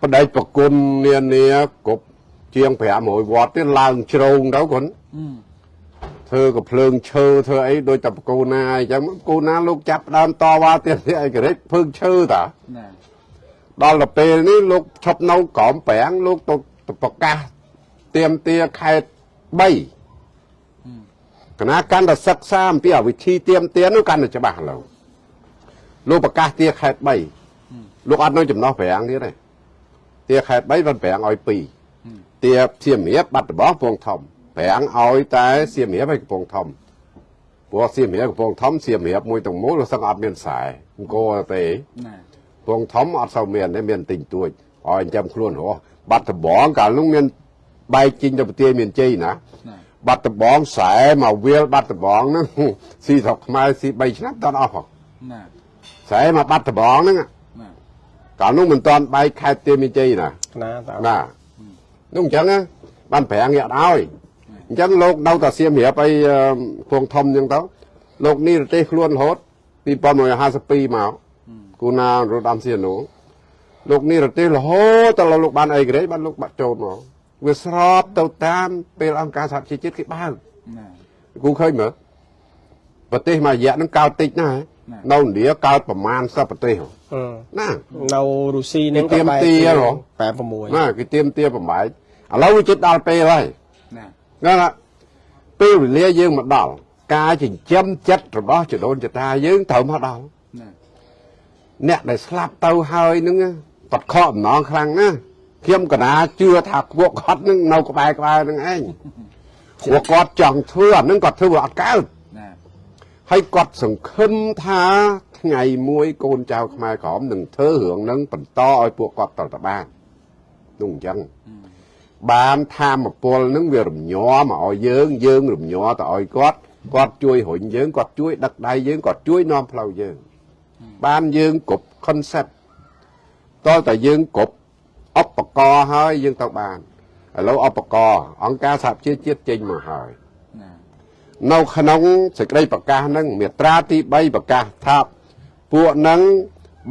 បដិប្រគុណនានាគ្រប់ជាង500វត្តទៀតឡើងជ្រងទៅគាត់អឺធ្វើក៏ភ្លើងឈើធ្វើអីដូចតែបកូណាអញ្ចឹងបកូណាលោកចាប់ផ្ដើមតវ៉ាទៀតនេះឯករិចភើងឈើតាណាដល់ទៅពេលនេះលោកឈប់នៅក្រមប្រាំងលោកទៅទៅប្រកាសទៀមទាខេត្ត3 គណៈកាន់តែសិក្សាអំពីអវិធីទៀមទានោះកាន់តែច្បាស់ឡើយលោកប្រកាសទាខេត្ត3លោកអត់នៅចំណោះប្រាំងទៀតទេទាខេត្ត3បានប្រាំងឲ្យ2ទាសៀមរាបបាត់ដំបងកំពង់ធំប្រាំងឲ្យតែសៀមរាបឲ្យកំពង់ធំព្រោះសៀមរាបកំពង់ធំសៀមរាបមួយទាំងមូលវាសឹងអត់មានខ្សែអង្គរទេណាពងធំអត់សូវមានទេមានតិចតួចឲ្យចាំខ្លួនរស់បាត់ដំបងកាលនោះមានបែកជីងទៅប្រទេសមានជ័យណាណា បាត់ដំបងខ្សែមកវាលបាត់ដំបងហ្នឹងស៊ីស្រុកខ្មែរស៊ី3ឆ្នាំតន់អស់ហ៎ណាខ្សែមកបាត់ដំបងហ្នឹងណាកាលនោះមិនតន់បែកខេត្តទាមានជ័យណាណាតើណានោះអញ្ចឹងណាបានប្រាំងយកឲ្យអញ្ចឹងលោកនៅតែសៀមរាបឲ្យអឺពងធំអញ្ចឹងទៅលោកនេះប្រទេសខ្លួនរហូត2152មកគូណារត់អំសៀនូលោកនេះប្រទេសរហូតដល់លោកបានអីក្រេបានលោកបាត់ចូលមក វាស្របទៅតាមពេលអង្គការសហជីវជាតិគេបើកណាគូឃើញមើលប្រទេសមួយរយៈហ្នឹងកើតតិចណាស់នៅឥណ្ឌាកើតប្រមាណសពប្រទេសហ៎អឺណានៅរុស្ស៊ីហ្នឹងគេទាមទារហ៎86ណាគេទៀមទាបំបែកឥឡូវវាជិតដល់ពេលហើយណាហ្នឹងណាពេលវេលាយើងមកដល់ការចិញ្ចឹមចិត្តរបស់ចដូនចតាយើងត្រូវមកដល់ណាអ្នកដែលស្លាប់ទៅហើយហ្នឹងបាត់ខកអំណងខ្លាំងណាស់ ខ្ញុំកណាជឿថាពួកគាត់ហ្នឹងនៅក្បែរក្បែរហ្នឹងឯងព្រោះគាត់ចង់ធ្វើអាហ្នឹងគាត់ធ្វើវាអត់កើតណាហើយគាត់សង្ឃឹមថាថ្ងៃមួយកូនចៅខ្មែរក្រមនឹងធ្វើរឿងហ្នឹងបន្តឲ្យពួកគាត់តទៅបាននោះអញ្ចឹងបានធម្មពលហ្នឹងវារំញ័រមកឲ្យយើងយើងរំញ័រទៅឲ្យគាត់គាត់ជួយរុញយើងគាត់ជួយដឹកដៃយើងគាត់ជួយនាំផ្លូវយើងបានយើងគ្រប់ concept តើតែយើងគ្រប់ ឧបករណ៍ហើយយើងទៅបានឥឡូវឧបករណ៍អង្គការសហជីវជាតិចេញមកហើយណានៅក្នុងសេចក្តីប្រកាសហ្នឹងមាត្រាទី3ប្រកាសថាពួកហ្នឹង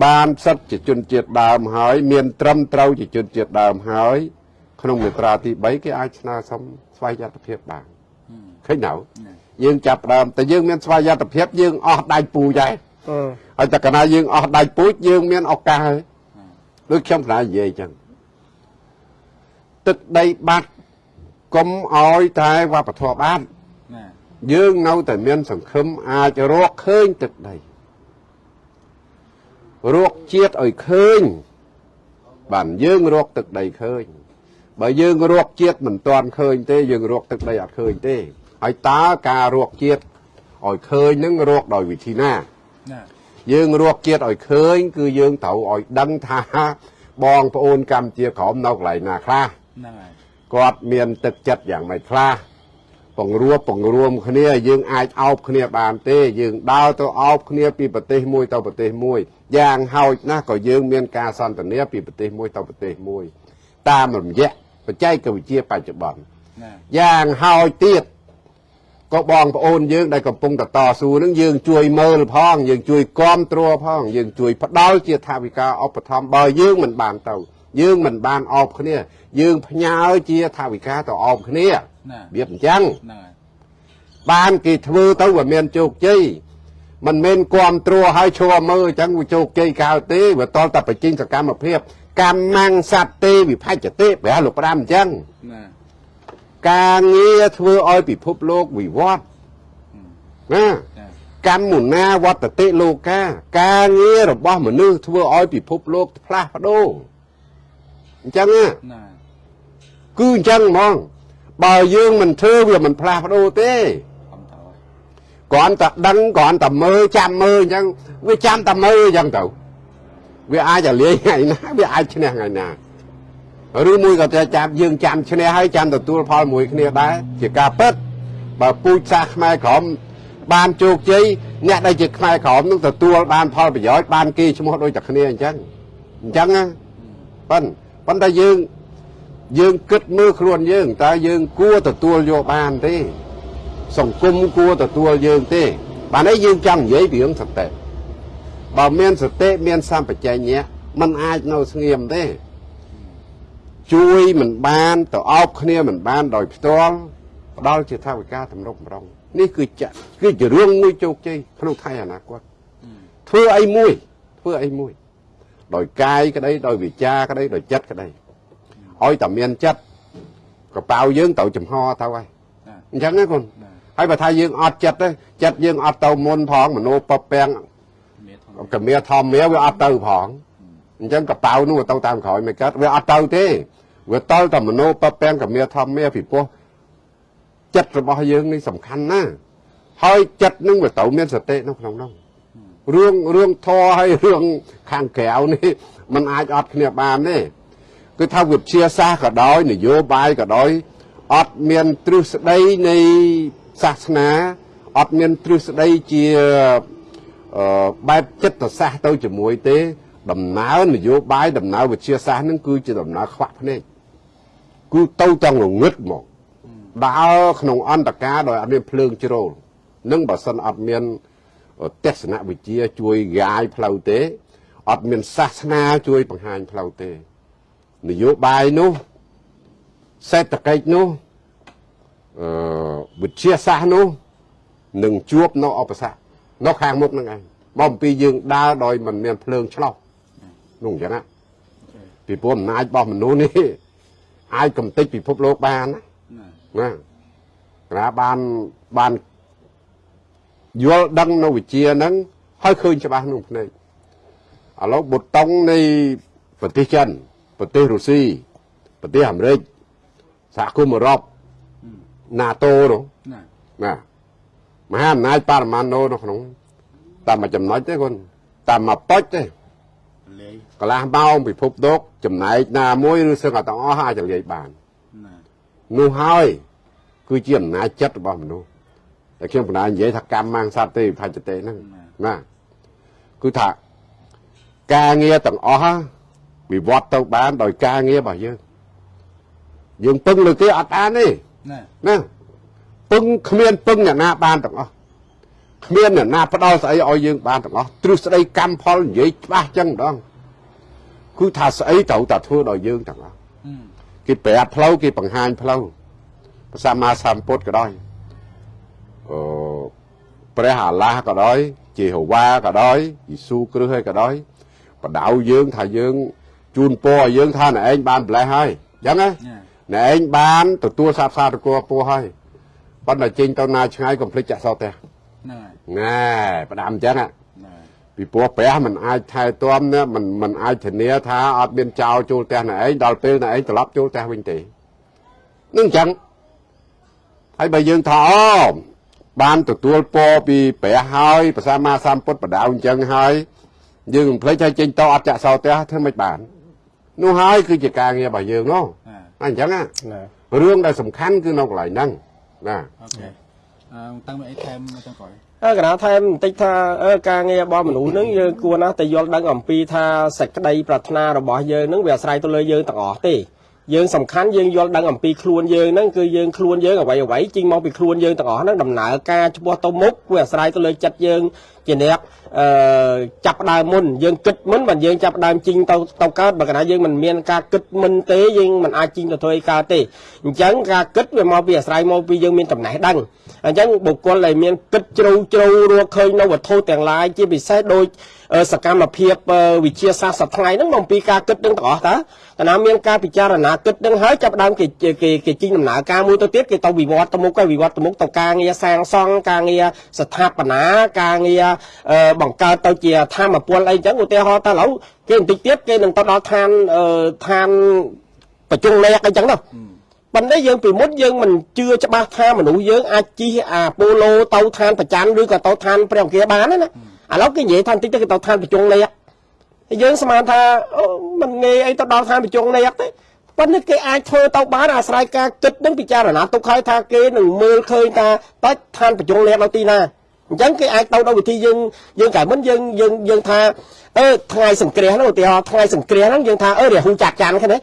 បានសិទ្ធិជាជនជាតិដើមហើយ មានត្រឹមត្រូវជាជនជាតិដើមហើយ ក្នុងមាត្រាទី3គេអាចស្នើសុំស្វ័យយត្តភាពបានឃើញនៅយើងចាប់ផ្ដើមតែយើងមានស្វ័យយត្តភាពយើងអស់ដៃពូចដែរអឺហើយតែកាលណាយើងអស់ដៃពូជយើងមានឱកាសហើយដូចខ្ញុំកណានិយាយអញ្ចឹង ទឹកដីបាត់កុំឲ្យតែវប្បធម៌បាត់ណាយើងនៅតែមានសង្ឃឹមអាចរកឃើញទឹកដីរកជាតិឲ្យឃើញបានយើងរកទឹកដីឃើញបើយើងរកជាតិមិនទាន់ឃើញទេយើងរកទឹកដីអត់ឃើញទេហើយតើការរកជាតិឲ្យឃើញនឹងរកដោយវិធីណាណាយើងរកជាតិឲ្យឃើញ គឺយើងត្រូវឲ្យដឹងថាបងប្អូនកម្ពុជាក្រមនៅកន្លែងណាខ្លះ ហ្នឹងហើយគាត់មានទឹកចិត្តយ៉ាងម៉េចខ្លះពង្រួបពង្រួមគ្នាយើងអាចអោបគ្នាបានទេយើងដើរទៅអោបគ្នាពីប្រទេសមួយទៅប្រទេសមួយយ៉ាងហោចណាស់ក៏យើងមានការសន្ទនាពីប្រទេសមួយទៅប្រទេសមួយ តាមរយៈបច្ចេកវិទ្យាបច្ចុប្បន្នណាយ៉ាងហោចទៀតក៏បងប្អូនយើងដែលកំពុងតតស៊ូនឹងយើងជួយមើលផងយើងជួយគ្រប់គ្រងផងយើងជួយផ្ដល់ជាថាវិការឧបត្ថម្ភបើយើងមិនបានទៅយើងមិនបានអបគ្នា យើងផ្ញើជាថាវិការទៅអបគ្នាណាវាអញ្ចឹងហ្នឹងហើយបានគេធ្វើទៅវាមានជោគជ័យមិនមែនគ្រប់គ្រងឲ្យឈរមើលអញ្ចឹងវាជោគជ័យកើតទេវាតលតែបញ្ចេញសកម្មភាពកម្មងសត្វទេវិភច្ចទេព្រះលោកប្រាំអញ្ចឹងណាការងារធ្វើឲ្យពិភពលោកវិវត្តណាចាកម្មមុណាវត្តតិលោកាការងាររបស់មនុស្សធ្វើឲ្យពិភពលោកផ្លាស់ប្ដូរអញ្ចឹងណាណា គឺអញ្ចឹងហ្មង បើយើងមិនធ្វើវាមិនផ្លាស់ប្ដូរទេខំតើគ្រាន់តែដឹងគ្រាន់តែមើលចាំមើលអញ្ចឹងវាចាំតែមើលអញ្ចឹងទៅវាអាចរលាយថ្ងៃណាវាអាចឈ្នះថ្ងៃណាឬមួយក៏តែចាំយើងចាំឈ្នះហើយចាំទទួលផលមួយគ្នាដែរជាការពិតបើពូជសាសន៍ខ្មែរក្រមបានជោគជ័យអ្នកដែលជាខ្មែរក្រមនឹងទទួលបានផលប្រយោជន៍បានគេឈ្មោះដូចតែគ្នាអញ្ចឹងអញ្ចឹងណាប៉ុន្តែប៉ុន្តែយើង យើងគិតមើលខ្លួនយើងតើយើងគួរទទួលយកបានទេ សង្គមគួរទទួលយើងទេបានអីយើងចង់និយាយពីរឿងសតិបើមានសតិមានសម្បជញ្ញៈมันអាចនៅស្ងៀមទេជួយមិនបានទៅអោបគ្នាមិនបានដោយផ្ទាល់ផ្ដាល់ជាថាវិការតម្រុកម្ដងនេះគឺចាក់គឺជារឿងមួយជោគជ័យក្នុងថ្ងៃអនាគតធ្វើអីមួយធ្វើអីមួយ ដោយកាយក្តីដោយវិចារក្តីដោយចិត្តក្តី ឲ្យតែមានចិត្តកប៉ៅយើងទៅចំហទៅហើយអញ្ចឹងណាកូនហើយបើថាយើងអត់ចិត្តទេចិត្តយើងអត់ទៅមុនផងមនោពពាំងកមាធម្មាវាអត់ទៅផងអញ្ចឹងកប៉ៅនោះទៅតាមក្រោយមិនកើតវាអត់ទៅទេវាតល់តែមនោពពាំងកមាធម្មាពីព្រោះចិត្តរបស់យើងនេះសំខាន់ណាស់ហើយចិត្តនឹងវាត្រូវមានសតិនៅក្នុងនោះរឿងរឿងធរហើយរឿងខាងក្រៅនេះมันអាចអត់គ្នាបានទេ គឺថាវិទ្យាសាស្ត្រក៏ដោយនយោបាយក៏ដោយអត់មានទ្រឹស្ដីនៃសាសនាអត់មានទ្រឹស្ដីជាអឺបែបចិត្តសាស្ត្រទៅជាមួយទេ ដំណើរនយោបាយដំណើរវិទ្យាសាស្ត្រនឹងគឺជាដំណើរខ្វាក់ភ្នែកគឺទៅទាំងងងឹតមកដើរក្នុងអន្តការដោយអត់មានភ្លើងជ្រោលនឹងបើសិនអត់មានទស្សនវិជ្ជាជួយរាយផ្លូវទេអត់មានសាសនាជួយបង្ហាញផ្លូវទេ នយោបាយនោះសេដ្ឋកិច្ចនោះអឺវិទ្យាសាស្ត្រនោះនឹងជួបនៅអបសគ្គនៅខាងមុខហ្នឹងឯងមកអំពីយើងដើរដោយមិនមានភ្លើងឆ្លោះនោះអញ្ចឹងណាពីព្រោះអំណាចរបស់មនុស្សនេះអាចកំទេចពិភពលោកបានណាណាណាក្រាបានបានយល់ដឹងនៅវិជ្ជាហ្នឹងហើយឃើញច្បាស់ក្នុងភ្នែកឥឡូវបុតុងនៃប្រទេសចិន ប្រទេសរុស្ស៊ីប្រទេសអាមេរិកសហគមន៍អឺរ៉ុប NATO នោះណាណាមហាអំណាចបរមាណូនៅក្នុងតាមមួយចំណុចទេគុនតាមមួយប៉ុចទេលេងកន្លះម៉ោងពិភពលោកចំណែកណាមួយឬសឹងតែទាំងអស់អាចលាយបានណានោះហើយគឺជាអំណាចចិត្តរបស់មនុស្សតែខ្ញុំបណ្ដានិយាយថាកម្មមាំងសត្វទេវិភច្ចទេហ្នឹងណាគឺថាការងារទាំងអស់ វិវត្តទៅបានដោយការងាររបស់យើងយើងពឹងលើគេអត់បានទេណាណាពឹងគ្មានពឹងអ្នកណាបានទាំងអស់គ្មានអ្នកណាផ្ដល់ស្អីឲ្យយើងបានទាំងអស់ទ្រឹស្ដីកម្មផលនិយាយច្បាស់ចឹងម្ដងគឺថាស្អីត្រូវតែធ្វើដោយយើងទាំងអស់ហឹមគេប្រាប់ផ្លូវគេបង្ហាញផ្លូវព្រះសម្មាសម្ពុទ្ធក៏ដោយអឺព្រះអាឡាស់ក៏ដោយជាហូវ៉ាក៏ដោយយេស៊ូគ្រីស្ទហើយក៏ដោយបដៅយើងថាយើង ជូនពរឲ្យយើងថាណែឯងបានម្លេះហើយអញ្ចឹងណាណាណែឯងបានទទួលសាបសាតកោពោះហើយប៉ុន្តែចេញទៅណាឆ្ងាយកុំភ្លេចចាក់សោផ្ទះហ្នឹងហើយណែផ្ដាំអញ្ចឹងហ่ะណាពីព្រោះព្រះមិនអាចថែទាំណាមិនមិនអាចធានាថាអត់មានចោលចូលផ្ទះណែឯងដល់ពេលណែឯងត្រឡប់ចូលផ្ទះវិញទេនឹងអញ្ចឹងហើយបើយើងថាអូបានទទួលពរពីព្រះហើយព្រះសម្មាសម្ពុទ្ធបដៅអញ្ចឹងហើយយើងមិនភ្លេចឲ្យចេញទៅអត់ចាក់សោផ្ទះធ្វើមិនបាន នោះហើយគឺជាការងាររបស់យើងនោះណាអញ្ចឹងណាណារឿងដែលសំខាន់គឺនៅកន្លែងហ្នឹងណាអូខេអឺតាំងមកអីថែមមកទាំងក្រោយអើកណាថែមបន្តិចថាអឺការងាររបស់មនុស្សហ្នឹងយើងគួរណាស់តែយល់ដឹងអំពីថាសេចក្តីប្រាថ្នារបស់យើងហ្នឹងវាអាស្រ័យទៅលើយើងទាំងអស់ទេ យើងសំខាន់យើងយល់ដឹងអំពីខ្លួនយើងហ្នឹងគឺយើងខ្លួនយើងអ្វីអ្វីចេញមកពីខ្លួនយើងទាំងអស់ហ្នឹងដំណើរការឆ្ពោះទៅមុខវាអាស្រ័យទៅលើចិត្តយើងជាអ្នកអឺចាប់ផ្ដើមមុនយើងគិតមុនបើយើងចាប់ផ្ដើមជីងទៅទៅកើតបើកណាយើងមិនមានការគិតមុនទេយើងមិនអាចជីងទៅធ្វើឲ្យកើតទេអញ្ចឹងការគិតវាមកពីអាស្រ័យមកពីយើងមានចំណេះដឹង អញ្ចឹងបុគ្គលដែលមានគិតជ្រៅជ្រៅរកឃើញនៅវត្ថុទាំងឡាយជាពិសេសដូចអឺសកម្មភាពអឺវិទ្យាសាស្ត្រសប្តាហ៍ថ្ងៃហ្នឹងមកពីការគិតនឹងទាំងអស់តើកាលណាមានការពិចារណាគិតនឹងហើយចាប់ផ្ដើមគេគេគេជីងដំណើរការមួយទៅទៀតគេទៅវិវត្តទៅមុខហើយវិវត្តទៅមុខទៅការងារសាងសង់ការងារស្ថាបនាការងារអឺបង្កើតទៅជាធម្មពលអីចឹងឧទាហរណ៍តើឥឡូវគេបន្តិចទៀតគេនឹងទៅដល់ឋានអឺឋានប្រជុំលេខអីចឹងទៅ ប៉ុន្តែយើងពីមុនយើងមិនជឿច្បាស់ថាមនុស្សយើងអាចជិះអាប៉ូឡូទៅឋានប្រច័នឬក៏ទៅឋានព្រះអង្គាបានទេណាឥឡូវគេនិយាយថាបន្តិចទៅគេទៅឋានប្រជុំលេខហើយយើងស្មានថាអូមិនងាយអីទៅដល់ឋានប្រជុំលេខទេប៉ុន្តែគេអាចធ្វើទៅបានអាស្រ័យការគិតនឹងពិចារណាទុកហើយថាគេនឹងមើលឃើញថាតើឋានប្រជុំលេខនៅទីណាអញ្ចឹងគេអាចទៅដល់វិធីយើងយើងកាលមុនយើងយើងយើងថាអឺថ្ងៃសង្គ្រាសហ្នឹងឧទាហរណ៍ថ្ងៃសង្គ្រាសហ្នឹងយើងថាអឺរាហូចាក់ចាន់ហ្នឹងណា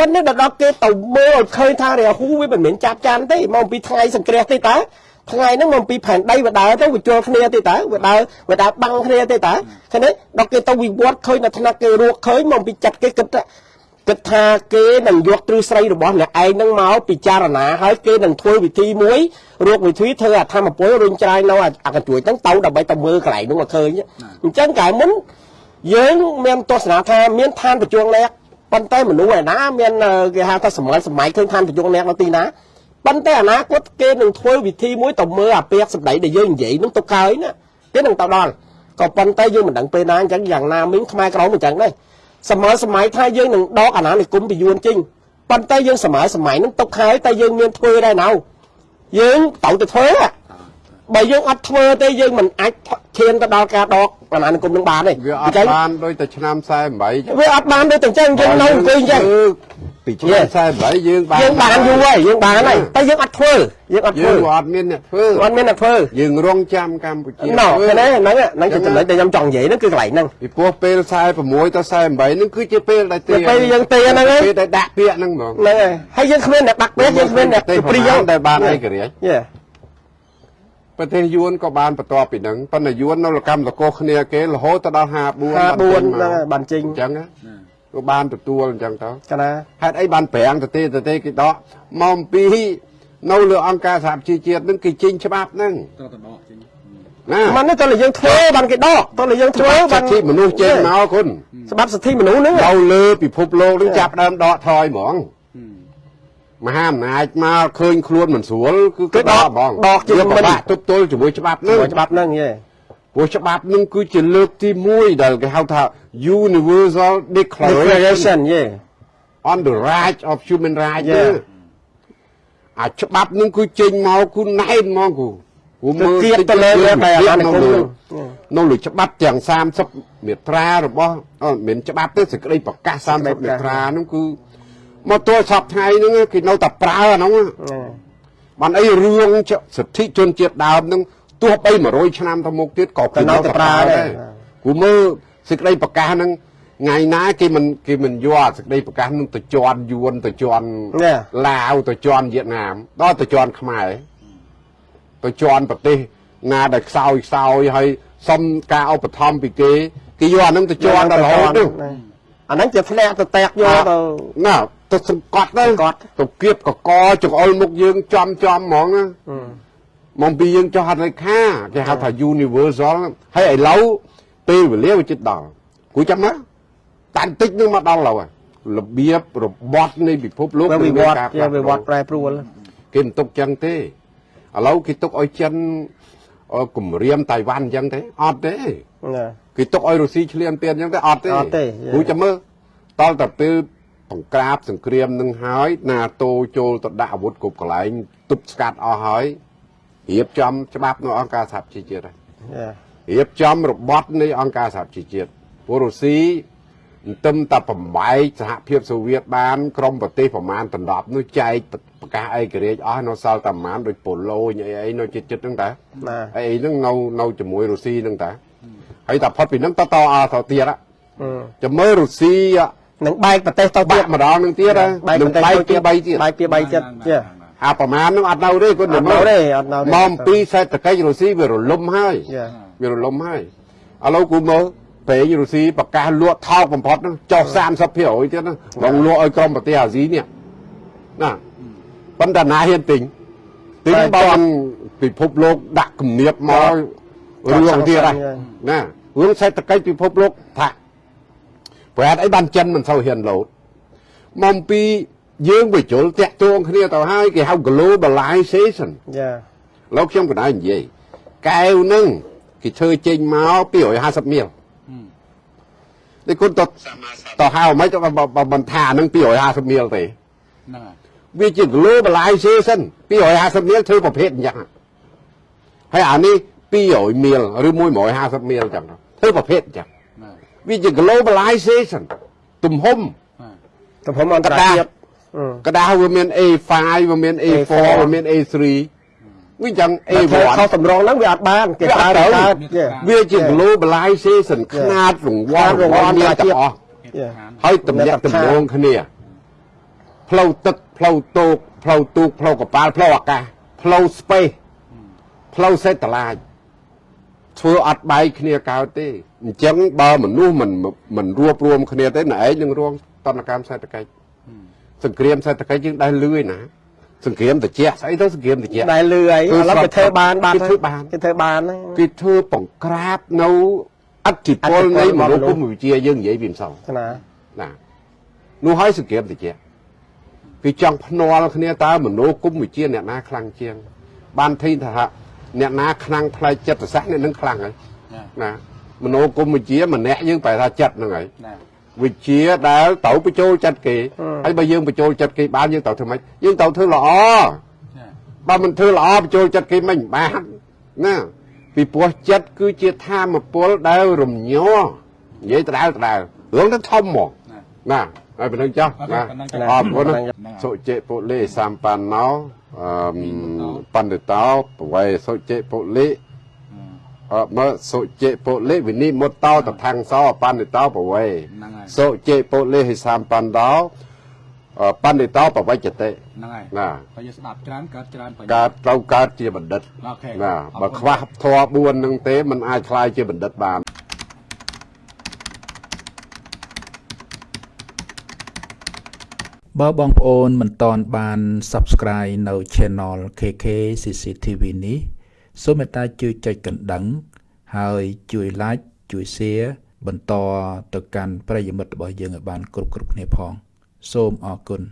ប៉ុន្តែដល់ដល់គេទៅមើលឲ្យឃើញថារាហូវាមិនមែនចាប់ចាន់ទេមកពីថ្ងៃសង្គ្រាសទេតើថ្ងៃហ្នឹងមកពីផែនដីវាដើរទៅវាជល់គ្នាទេតើវាដើរវាដើរបាំងគ្នាទេតើឃើញទេដល់គេទៅវិវត្តឃើញនៅថ្នាក់គេរកឃើញមកពីចិត្តគេគិតថាគិតថាគេនឹងយកទ្រឹស្ដីរបស់អ្នកឯងហ្នឹងមកពិចារណាហើយគេនឹងធ្វើវិធីមួយរកវិធីធ្វើអធម្មពលរុញច្រាយនៅអាកញ្ជួយហ្នឹងទៅដើម្បីទៅមើលកន្លែងហ្នឹងមកឃើញអញ្ចឹងកាលមុនយើងមានទស្សនាថាមានឋានប្រជុំលេខ ប៉ុន្តែមនុស្សឯណាមានអឺគេហៅថាសម័យសម័យឃើញឋានប្រយុទ្ធអ្នកនៅទីណាប៉ុន្តែអនាគតគេនឹងធ្វើវិធីមួយទៅមើលអាពាក្យសម្ដីដែលយើងនិយាយនឹងទៅកើយណាគេនឹងទៅដល់ក៏ប៉ុន្តែយើងមិនដឹងពេលណាអញ្ចឹងយ៉ាងណាមិញខ្មែរក្រមអញ្ចឹងដែរសម័យសម័យថាយើងនឹងដកអាណានិគមពីយួនចេញប៉ុន្តែយើងសម័យសម័យនឹងទុកខែតែយើងមានធ្វើដែរណៅយើងទៅទៅធ្វើហ่ะ បើយើងអត់ធ្វើទេយើងមិនអាចឈានទៅដល់ការដកអាណានិគមនឹងបានទេវាអអត់ញ្ចឹងបានដូចតែឆ្នាំ48ចឹងវាអត់បានដូចតែអញ្ចឹងយើងនៅអង្គុយអញ្ចឹងពីឆ្នាំ48យើងបានយើងបានយូរហើយយើងបានហើយតែយើងអត់ធ្វើយើងអត់យើធ្វើងអត់មានអ្នកធ្វើអត់មានអ្នកធ្វើយើងរងចាំកម្ពុជាណ៎ឃើញទេហ្នឹងហ្នឹងជាចំណុចដែលខ្ញុំចង់និយាយហ្នឹងគឺកន្លែងហ្នឹងពីព្រោះពេល46ទៅ48ហ្នឹងគឺជាពេលដែលពេលពេលយើងទេហ្នឹងឯងពេលដែលដាក់ពាក្យហ្នឹងហ្មងហ្នឹងហើយហើយយើងគ្មានអ្នកបាក់ពេកយើងគ្មានអ្នកទេព្រីប្រយើហែលដែលបានឯករាជ្យយេ ប្រទេសយួនក៏បានបន្ទាប់ពីហ្នឹងប៉ុន្តែយួននៅលកម្មតកោគ្នាគេរហូតទៅដល់54 54ហ្នឹងហើយបានចេញអញ្ចឹងណាក៏បានទទួលអញ្ចឹងទៅកណាហេតុអីបានប្រាំងទៅទេទៅទេគេដកមកអំពីនៅលើអង្គការសហប្រជាជាតិហ្នឹងគេចេញច្បាប់ហ្នឹងត្រូវតែដកចេញណាមិនទេតើយើងធ្វើបានគេដកតើយើងធ្វើច្បាប់បាសិទ្ធិមនុស្សចេញមកគុណច្បាប់សិទ្ធិមនុស្សហ្នឹងនៅលើពិភពលោកនឹងចាប់ដើមដកថយហ្មង មហាអំណាចមកឃើញខ្លួនមិនស្រួលគឺគេដកហ្មងវាពិបាកទប់ទល់ជាមួយច្បាប់ហ្នឹងច្បាប់ហ្នឹងយេព្រោះច្បាប់ហ្នឹងគឺជាលើកទី1ដែលគេហៅថា Universal Declaration declaration យេ on the right of human rights Yeah. ហ្នឹងអាច្បាប់ហ្នឹងគឺចេញមកគឺណែនហ្មងគូគូគឺគៀបទៅលើលើតែអាណានិគមហ្នឹងនៅលើច្បាប់ទាំង30មាត្រារបស់អឺមិនមែនច្បាប់ទេសេចក្តីប្រកាស30មាត្រាហ្នឹងគឺ មកទល់សពថ្ងៃហ្នឹងគេនៅតែប្រើអាហ្នឹងបានអីរឿងចសិទ្ធិជនជាតិដើមហ្នឹងទោះបី100ឆ្នាំទៅមុខទៀតក៏ក៏នៅតែប្រើដែរគូមើលសេចក្តីប្រកាសហ្នឹងថ្ងៃណាគេមិនគេមិនយកសេចក្តីប្រកាសហ្នឹងទៅជន់យួនទៅជន់ណែឡាវទៅជន់វៀតណាមដល់ទៅជន់ខ្មែរទៅជន់ប្រទេសណាដែលខ្សោយខ្សោយហើយសុំការឧបត្ថម្ភពីគេគេយកអាហ្នឹងទៅជន់ដល់រហូតទៅ អាហ្នឹងជាធ្លាក់ទៅតាក់យកទៅណាទៅសង្កត់ទៅសង្កត់ទៅគៀបកកចង្អុលមុខយើងចំចំហ្មងណាមកពីយើងចោះហត្ថលេខាគេហៅថា universal ហើយឥឡូវពេលវេលាវាជិតដល់គួរចាំណាតាំងតិចនឹងមកដល់ឡូវហើយរបៀបរបត់នៃពិភពលោកវាវិវត្តការជាវិវត្តប្រែប្រួលគេមិនទុកចឹងទេឥឡូវគេទុកឲ្យចិនអឺគម្រាមតៃវ៉ាន់ចឹងទេអត់ទេណា គេទុកឲ្យរុស្ស៊ីឈ្លានពានចឹងទេអត់ទេអត់ទេគូចាំមើលតលតែពេលបង្ក្រាបសង្គ្រាមនឹងហើយណាតូចូលទៅដាក់អាវុធគ្រប់កន្លែងទប់ស្កាត់អស់ហើយរៀបចំច្បាប់នៅអង្គការសហប្រជាជាតិហើយយ៉ារៀបចំរបត់នៃអង្គការសហជីវជាតិព្រោះរុស្ស៊ីអន្ទឹមតែបំបែកសហភាពសូវៀតបាន ក្រមប្រទេសប្រមាណដណ្ដប់នោះចែកប្រកាសឯករាជ្យអស់នៅសល់តែប្រមាណដូចប៉ូឡូញអីអីនៅជិតជិតហ្នឹងតាណាអីហ្នឹងនៅនៅជាមួយរុស្ស៊ីហ្នឹងតា ហើយតែផុតពីហ្នឹងតតអទៅទៀតហ៎អឺចាំមើលរុស្ស៊ីនឹងបែកប្រទេសទៅទៀបាតក់ម្ដងហ្នឹងទៀតហ៎បែកនឹងប្រទេសបែកទៅពី3ទៀតបែកពី3ទៀតយ៉ាអាប្រមាណហ្នឹងអត់នៅទេគាត់អត់នៅទេអត់នៅទេមកអំពីសេដ្ឋកិច្ចរុស្ស៊ីវារលំហើយយ៉ាវារលំហើយឥឡូវគូមើលប្រេងរុស្ស៊ីប្រកាសលក់ថោកបំផុតហ្នឹងចុះ30%ទៀតហ្នឹងបងលក់ឲ្យក្រុមប្រទេសអាស៊ីនេះណាប៉ុន្តែណាហ៊ានទិញទីនេះបងពិភពលោកដាក់គំនាបមករឿងទៀតហើយណា រឿងសេដ្ឋកិច្ចពិភពលោកថាប្រហែលអីបានចិនមិនសូវហ៊ានលោតមកពីយើងបញ្ជុលតាក់ទងគ្នាទៅហើយគេហៅ globalization យ៉ាលោកខ្ញុំកណ្ដាលនិយាយកែវនឹងគេធ្វើចេញមក250មាលនេះគុណតតហៅមិនទៅបើមិនថានឹង250មាលទេហ្នឹងហើយវាជា globalization 250មាលធ្វើប្រភេទអញ្ចឹងហើយអានេះ 200មាលឬ150មាលអញ្ចឹងធ្វើប្រភេទអញ្ចឹងហ្នឹងវាជា globalization ទំហំហើយទំហំអន្តរជាតិអឺកដាស់វាមាន A5 វាមាន A4 វាមាន A3 វាអញ្ចឹងតែធ្វើ A1 ខុសតម្រងហ្នឹងវាអត់បានគេវាអប្រើត់ទៅកើតយ៉ាវាជា globalization ខ្នាតរង្វាន់រង្វាន់មានទាំងអស់ហេតុ Yeah. ដ្ឋានហើយតំណាក់តំណងគ្នាផ្លូវទឹកផ្លូវទូកផ្លូវទូកផ្លូវកប៉ាល់ផ្លូវអាកាសផ្លូវ space ផ្លូវសេដ្ឋឡាច ធ្វើអត់បែកគ្នាកើតទេអញ្ចឹងបើមនុស្សមិនមិនរួបរวมគ្នាទេណែឯងនឹងរងតនកម្មសេដ្ឋកិច្ចសង្គ្រាមសេដ្ឋកិច្ចយើងដែលលឿយណាសង្គ្រាមត្រជាក់ស្អីទៅសង្គ្រាមត្រជាក់ដែលលឺអីគឺឥឡូវគេធ្វើបានបាត់គេធ្វើបានគេធ្វើបានហ្នឹងគេធ្វើបង្ក្រាបនៅអធិពលនៃមនោគមវិជ្ជាយើងនិយាយពីម្សិលណាណានោះហើយសង្គ្រាមតិចគេចង់ភ្នាល់គ្នាតើមនោគមវិជ្ជាអ្នកណាខ្លាំងជាងបានធីថា អ្នកណាខ្លាំងផ្លែចិត្តសាស្ត្រអ្នកនឹងខ្លាំងហើយណាណាមនោគមវិជ្ជាម្នាក់យើងប្រែថាចិត្តហ្នឹងហើយណាវិជ្ជាដែលត្រូវបញ្ចូលចិត្តគេហើយបើយើងបញ្ចូលចិត្តគេបានយើងត្រូវធ្វើម៉េចយើងត្រូវធ្វើល្អចាបើមិនធ្វើល្អបញ្ចូលចិត្តគេមិនបានណាពីព្រោះចិត្តគឺជាធម៌ពលដែលរំញ័រនិយាយដដែលដដែលរឿងទៅធំហ្មងណាណាហើយប៉ុណ្្នឹងចុះអរណាប៉ុណ្ណឹងចុះអរគុណហ្នឹងហើយសុជិពុលិសម្បណ្ណោ អឺបណ្ឌិតោបវេសុជិពុលិអឺមើសុជិពុលិវិនិមុតតោតថាំងសោបណ្ឌិតោបវេហ្នឹងហើយសុជិពុលិហិសម្បណ្ណោអឺបណ្ឌិតោបវេចតិហ្នឹងហើយណាបើយើងស្ដាប់ច្រើនកើតច្រើនបញ្ញាកើតត្រូវកើតជាបណ្ឌិតអូខេណាអបើរគុណខ្វះធម៌4នឹងទេมันអាចខ្លាយជាបណ្ឌិតបាន បើបងប្អូនមិនតន់បាន Subscribe នៅ Channel KK CCTV នេះសូមមេត្តាជួយចុចកណ្ដឹង ហើយជួយ Like ជួយ Share បន្តទៅកាន់ប្រិយមិត្តរបស់យើងឲ្យបាន គ្រប់គ្រប់គ្នាផង សូមអរគុណ